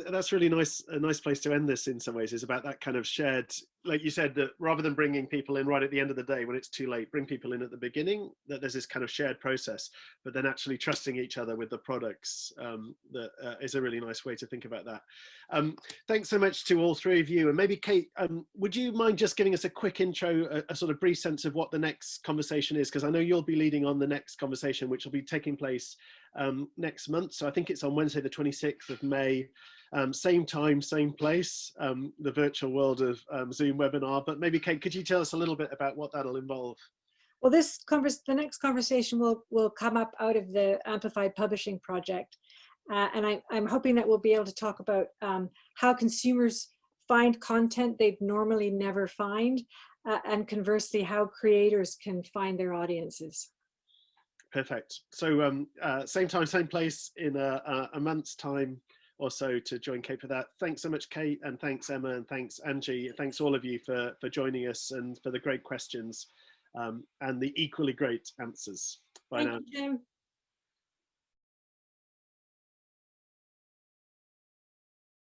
that's really nice a nice place to end this in some ways is about that kind of shared like you said that rather than bringing people in right at the end of the day when it's too late bring people in at the beginning that there's this kind of shared process but then actually trusting each other with the products um, that uh, is a really nice way to think about that. Um, thanks so much to all three of you and maybe kate um, would you mind just giving us a quick intro a, a sort of brief sense of what the next conversation is? Because i know you'll be leading on the next conversation which will be taking place um, next month. So I think it's on Wednesday, the 26th of May, um, same time, same place, um, the virtual world of um, Zoom webinar. But maybe Kate, could you tell us a little bit about what that'll involve? Well, this converse, the next conversation will, will come up out of the Amplified Publishing Project. Uh, and I, am hoping that we'll be able to talk about um, how consumers find content they'd normally never find, uh, and conversely, how creators can find their audiences. Perfect. So um, uh, same time, same place in a, a, month's time or so to join Kate for that. Thanks so much, Kate, and thanks, Emma, and thanks, Angie. Thanks all of you for, for joining us and for the great questions um, and the equally great answers. Bye Thank now. You,